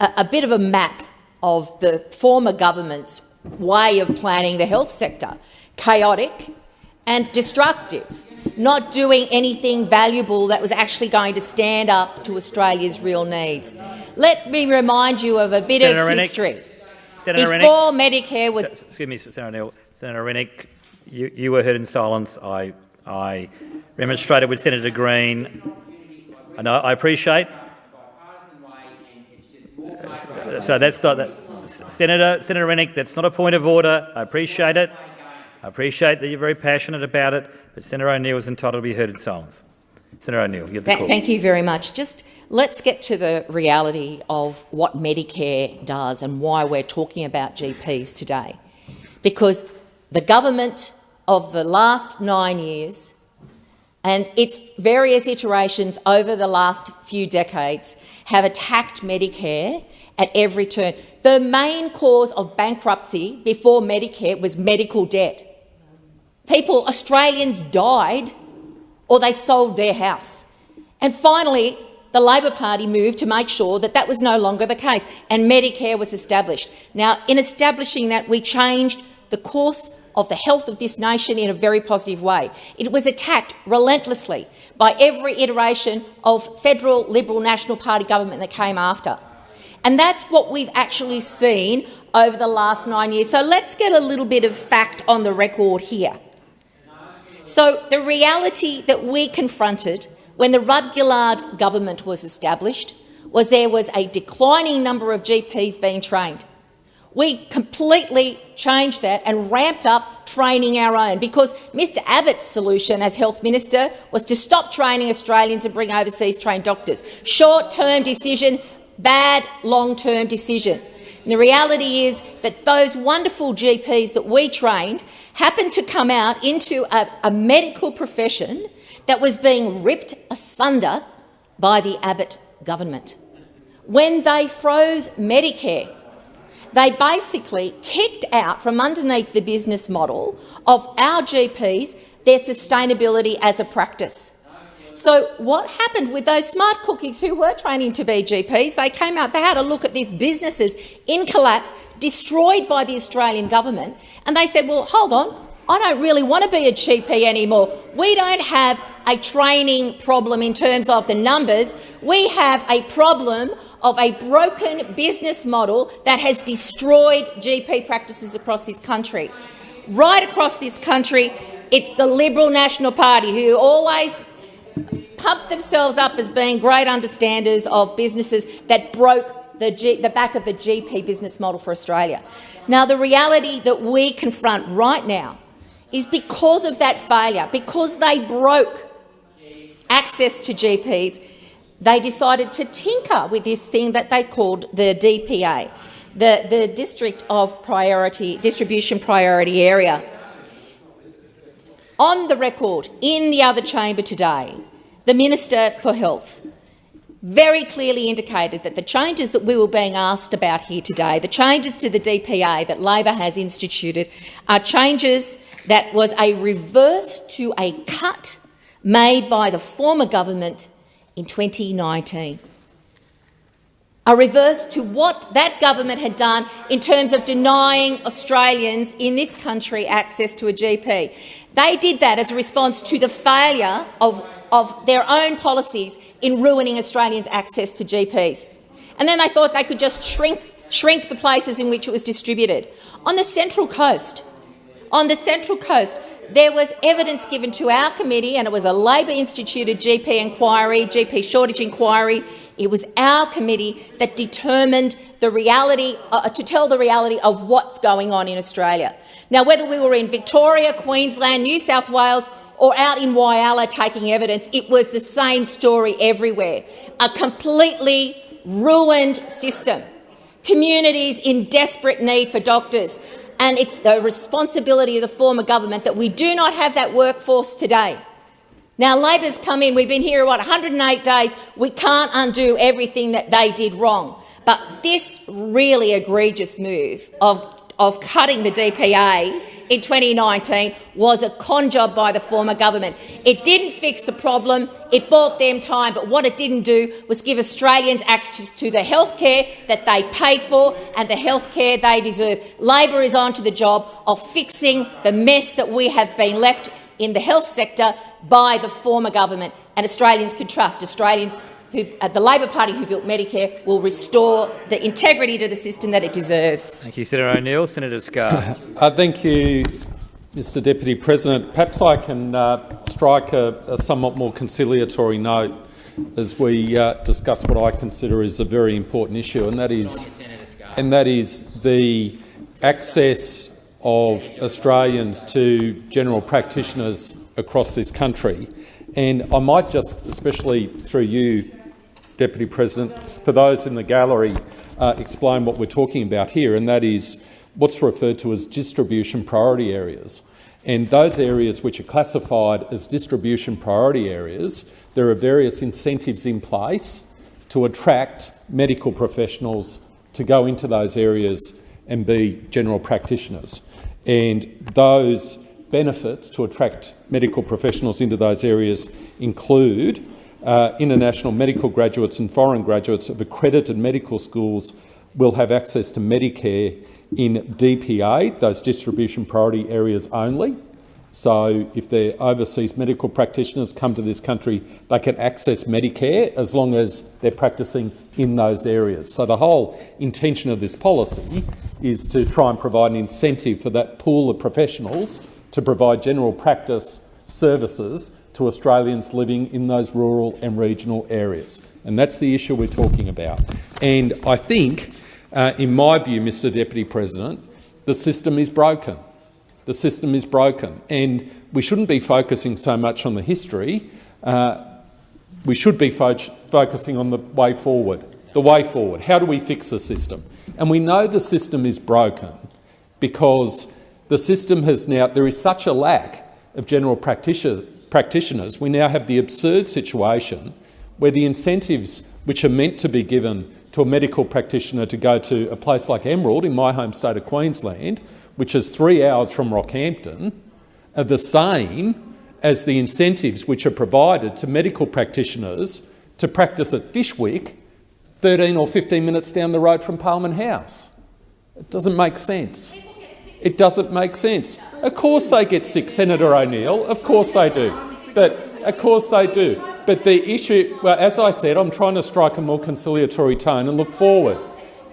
Speaker 22: a, a bit of a map of the former government's way of planning the health sector. Chaotic and destructive, not doing anything valuable that was actually going to stand up to Australia's real needs. Let me remind you of a bit
Speaker 18: Senator
Speaker 22: of history.
Speaker 18: Senator
Speaker 22: Before. Medicare was...
Speaker 18: Excuse me, Senator. Senator Rennick, you, you were heard in silence. I, I remonstrated with Senator Green. And I, I appreciate. So that's not that. Senator, Senator Rennick, that's not a point of order. I appreciate it. I appreciate that you're very passionate about it, but Senator O'Neill is entitled to be heard in silence. Senator O'Neill, you have the
Speaker 22: Th
Speaker 18: call.
Speaker 22: Thank you very much. Just let's get to the reality of what Medicare does and why we're talking about GPs today. Because the government of the last nine years and its various iterations over the last few decades have attacked Medicare at every turn. The main cause of bankruptcy before Medicare was medical debt. People, Australians died or they sold their house. And finally, the Labor Party moved to make sure that that was no longer the case, and Medicare was established. Now, in establishing that, we changed the course of the health of this nation in a very positive way. It was attacked relentlessly by every iteration of federal Liberal National Party government that came after. And that's what we've actually seen over the last nine years. So let's get a little bit of fact on the record here. So the reality that we confronted when the Rudd-Gillard government was established was there was a declining number of GPs being trained. We completely changed that and ramped up training our own because Mr Abbott's solution as health minister was to stop training Australians and bring overseas trained doctors. Short-term decision, bad long-term decision. And the reality is that those wonderful GPs that we trained happened to come out into a, a medical profession that was being ripped asunder by the Abbott government. When they froze Medicare, they basically kicked out from underneath the business model of our GPs their sustainability as a practice. So what happened with those smart cookies who were training to be GPs? They came out, they had a look at these businesses in collapse, destroyed by the Australian government, and they said, well, hold on, I don't really want to be a GP anymore. We don't have a training problem in terms of the numbers. We have a problem of a broken business model that has destroyed GP practices across this country. Right across this country, it's the Liberal National Party who always pump themselves up as being great understanders of businesses that broke the, G the back of the GP business model for Australia. Now, the reality that we confront right now is because of that failure, because they broke access to GPs, they decided to tinker with this thing that they called the DPA, the, the District of Priority Distribution Priority Area. On the record, in the other chamber today, the Minister for Health very clearly indicated that the changes that we were being asked about here today, the changes to the DPA that Labor has instituted, are changes that was a reverse to a cut made by the former government in 2019 a reverse to what that government had done in terms of denying Australians in this country access to a GP. They did that as a response to the failure of, of their own policies in ruining Australians' access to GPs. And then they thought they could just shrink, shrink the places in which it was distributed. On the Central Coast, on the Central Coast, there was evidence given to our committee, and it was a Labor-instituted GP inquiry, GP shortage inquiry. It was our committee that determined the reality, uh, to tell the reality of what's going on in Australia. Now, whether we were in Victoria, Queensland, New South Wales or out in Whyalla taking evidence, it was the same story everywhere. A completely ruined system. Communities in desperate need for doctors and it's the responsibility of the former government that we do not have that workforce today. Now, Labor's come in, we've been here, what, 108 days. We can't undo everything that they did wrong. But this really egregious move of, of cutting the DPA in 2019 was a con job by the former government. It didn't fix the problem, it bought them time, but what it didn't do was give Australians access to the health care that they pay for and the health care they deserve. Labor is on to the job of fixing the mess that we have been left in the health sector by the former government, and Australians can trust Australians who, uh, the Labor Party who built Medicare will restore the integrity to the system that it deserves.
Speaker 18: Thank you, Senator O'Neill. Senator Scarr.
Speaker 23: uh, thank you, Mr Deputy President. Perhaps I can uh, strike a, a, somewhat more conciliatory note as we uh, discuss what I consider is a very important issue, and that is, and that is the access of Australians to general practitioners across this country. And I might just, especially through you, Deputy President, for those in the gallery, uh, explain what we're talking about here, and that is what's referred to as distribution priority areas. And those areas which are classified as distribution priority areas, there are various incentives in place to attract medical professionals to go into those areas and be general practitioners. And those benefits to attract medical professionals into those areas include uh, international medical graduates and foreign graduates of accredited medical schools will have access to Medicare in DPA, those distribution priority areas only. So if their overseas medical practitioners come to this country, they can access Medicare as long as they're practicing in those areas. So the whole intention of this policy is to try and provide an incentive for that pool of professionals to provide general practice services to Australians living in those rural and regional areas. And that's the issue we're talking about. And I think, uh, in my view, Mr Deputy President, the system is broken. The system is broken. And we shouldn't be focusing so much on the history. Uh, we should be fo focusing on the way forward. The way forward. How do we fix the system? And we know the system is broken because the system has now, there is such a lack of general practitioner, practitioners, we now have the absurd situation where the incentives which are meant to be given to a medical practitioner to go to a place like Emerald in my home state of Queensland, which is three hours from Rockhampton, are the same as the incentives which are provided to medical practitioners to practice at Fyshwick 13 or 15 minutes down the road from Parliament House. It doesn't make sense. It doesn't make sense. Of course they get sick, Senator O'Neill. Of course they do. But of course they do. But the issue, well, as I said, I'm trying to strike a more conciliatory tone and look forward.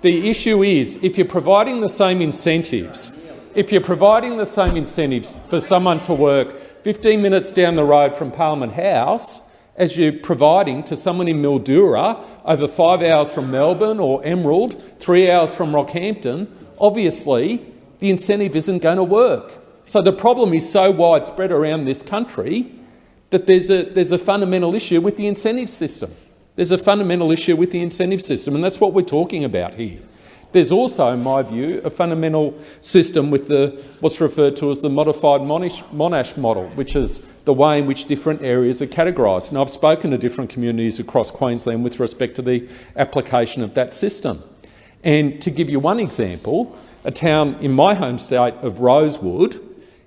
Speaker 23: The issue is, if you're providing the same incentives, if you're providing the same incentives for someone to work 15 minutes down the road from Parliament House as you're providing to someone in Mildura over five hours from Melbourne or Emerald, three hours from Rockhampton, obviously the incentive isn't going to work. So the problem is so widespread around this country that there's a, there's a fundamental issue with the incentive system. There's a fundamental issue with the incentive system, and that's what we're talking about here. There's also, in my view, a fundamental system with the, what's referred to as the modified Monash, Monash model, which is the way in which different areas are categorised. And I've spoken to different communities across Queensland with respect to the application of that system. And to give you one example, a town in my home state of Rosewood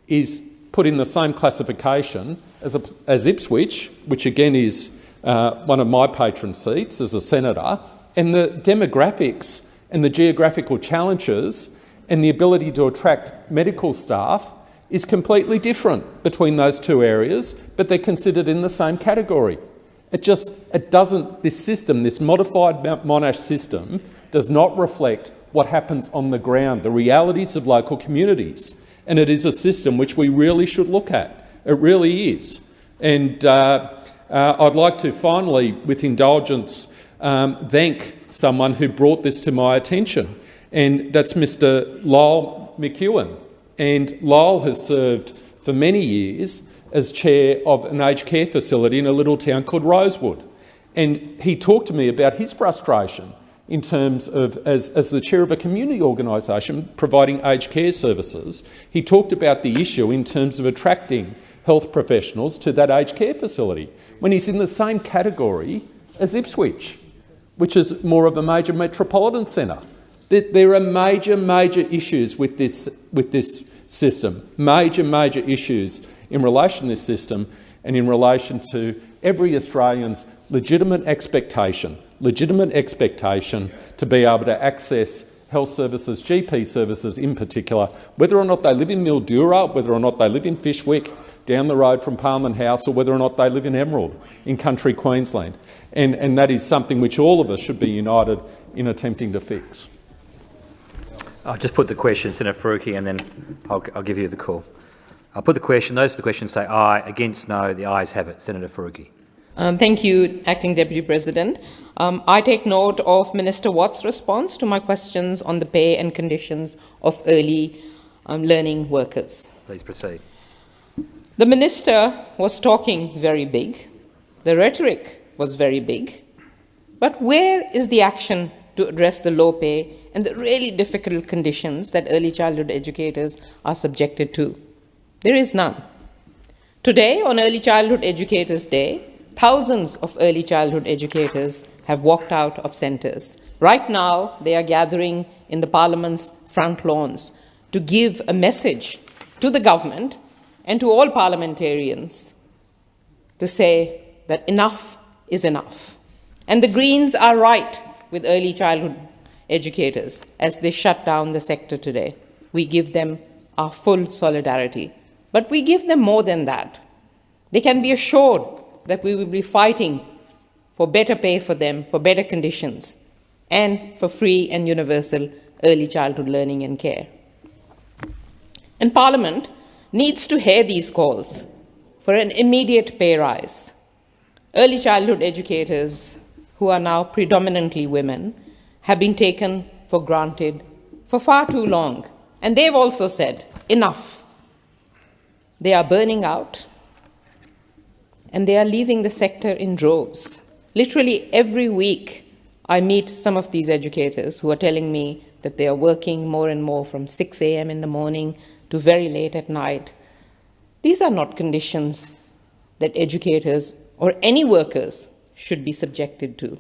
Speaker 23: is put in the same classification as, a, as Ipswich, which again is uh, one of my patron seats as a senator, and the demographics and the geographical challenges and the ability to attract medical staff is completely different between those two areas, but they're considered in the same category. It just, it doesn't, this system, this modified Monash system, does not reflect what happens on the ground, the realities of local communities. And it is a system which we really should look at. It really is. And uh, uh, I'd like to finally, with indulgence, um, thank someone who brought this to my attention, and that's Mr Lyle McEwen. And Lyle has served for many years as chair of an aged care facility in a little town called Rosewood. And he talked to me about his frustration in terms of, as, as the chair of a community organisation providing aged care services, he talked about the issue in terms of attracting health professionals to that aged care facility when he's in the same category as Ipswich which is more of a major metropolitan centre. There are major, major issues with this, with this system, major, major issues in relation to this system and in relation to every Australian's legitimate expectation, legitimate expectation to be able to access health services, GP services in particular, whether or not they live in Mildura, whether or not they live in Fyshwick, down the road from Parliament House, or whether or not they live in Emerald, in country Queensland. And, and that is something which all of us should be united in attempting to fix.
Speaker 18: I'll just put the question, Senator Faruqi, and then I'll, I'll give you the call. I'll put the question. Those for the question say aye. Against no. The ayes have it. Senator Faruqi.
Speaker 15: Um, thank you, Acting Deputy President. Um, I take note of Minister Watt's response to my questions on the pay and conditions of early um, learning workers.
Speaker 18: Please proceed.
Speaker 15: The minister was talking very big. The rhetoric was very big. But where is the action to address the low pay and the really difficult conditions that early childhood educators are subjected to? There is none. Today, on Early Childhood Educators Day, thousands of early childhood educators have walked out of centres. Right now, they are gathering in the Parliament's front lawns to give a message to the government and to all parliamentarians to say that enough is enough. And the Greens are right with early childhood educators as they shut down the sector today. We give them our full solidarity. But we give them more than that. They can be assured that we will be fighting for better pay for them, for better conditions, and for free and universal early childhood learning and care. And Parliament needs to hear these calls for an immediate pay rise Early childhood educators, who are now predominantly women, have been taken for granted for far too long. And they've also said, enough. They are burning out and they are leaving the sector in droves. Literally every week, I meet some of these educators who are telling me that they are working more and more from 6 a.m. in the morning to very late at night. These are not conditions that educators or any workers should be subjected to.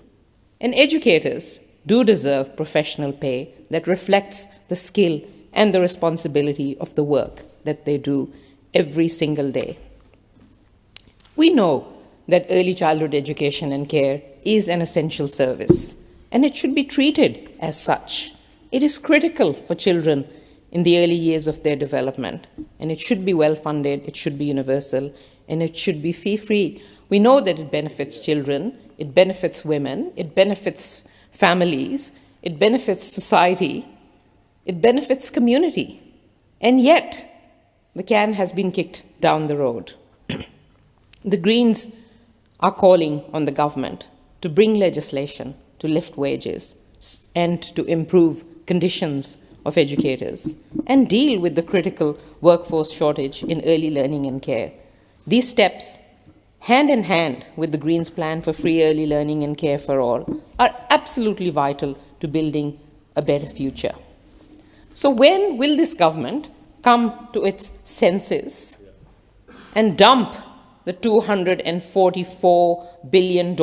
Speaker 15: And educators do deserve professional pay that reflects the skill and the responsibility of the work that they do every single day. We know that early childhood education and care is an essential service, and it should be treated as such. It is critical for children in the early years of their development, and it should be well funded, it should be universal, and it should be fee free. We know that it benefits children, it benefits women, it benefits families, it benefits society, it benefits community. And yet, the can has been kicked down the road. The Greens are calling on the government to bring legislation to lift wages and to improve conditions of educators and deal with the critical workforce shortage in early learning and care. These steps, hand in hand with the Greens plan for free early learning and care for all, are absolutely vital to building a better future. So when will this government come to its senses and dump the $244 billion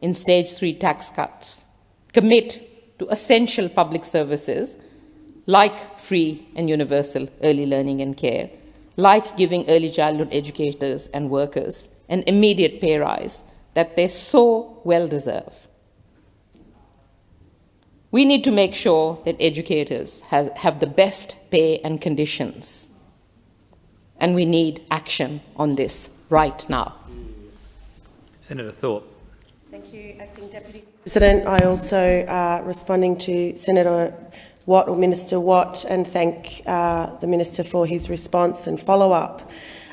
Speaker 15: in stage three tax cuts, commit to essential public services like free and universal early learning and care, like giving early childhood educators and workers an immediate pay rise that they so well deserve. We need to make sure that educators have, have the best pay and conditions, and we need action on this right now.
Speaker 18: Senator Thorpe.
Speaker 8: Thank you, Acting Deputy President. I also, uh, responding to Senator Watt or Minister Watt, and thank uh, the Minister for his response and follow-up.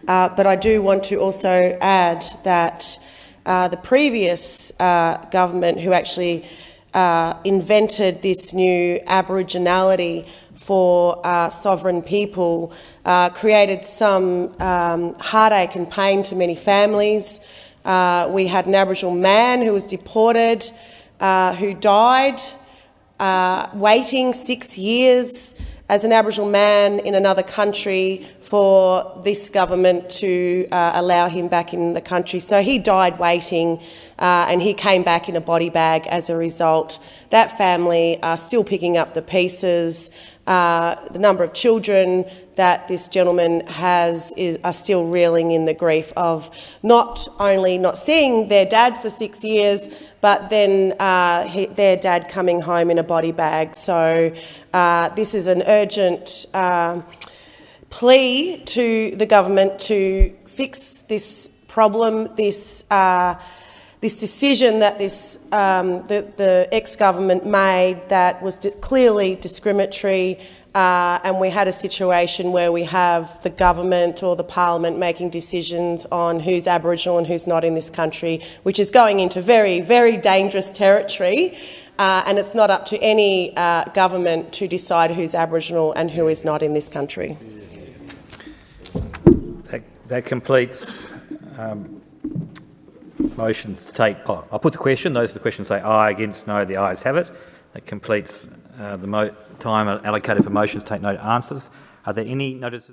Speaker 8: Uh, but I do want to also add that uh, the previous uh, government, who actually uh, invented this new Aboriginality for uh, sovereign people, uh, created some um, heartache and pain to many families. Uh, we had an Aboriginal man who was deported, uh, who died, uh, waiting six years as an Aboriginal man in another country for this government to uh, allow him back in the country. So he died waiting uh, and he came back in a body bag as a result. That family are still picking up the pieces. Uh, the number of children that this gentleman has is, are still reeling in the grief of not only not seeing their dad for six years, but then uh, he, their dad coming home in a body bag. So uh, this is an urgent uh, plea to the government to fix this problem, this uh, this decision that this, um, the, the ex-government made that was clearly discriminatory uh, and we had a situation where we have the government or the parliament making decisions on who's Aboriginal and who's not in this country, which is going into very, very dangerous territory. Uh, and it's not up to any uh, government to decide who's Aboriginal and who is not in this country.
Speaker 18: That, that completes um, motions take. Oh, I'll put the question. Those are the questions say aye, against, no. The ayes have it. That completes uh, the time allocated for motions to take no answers. Are there any notices?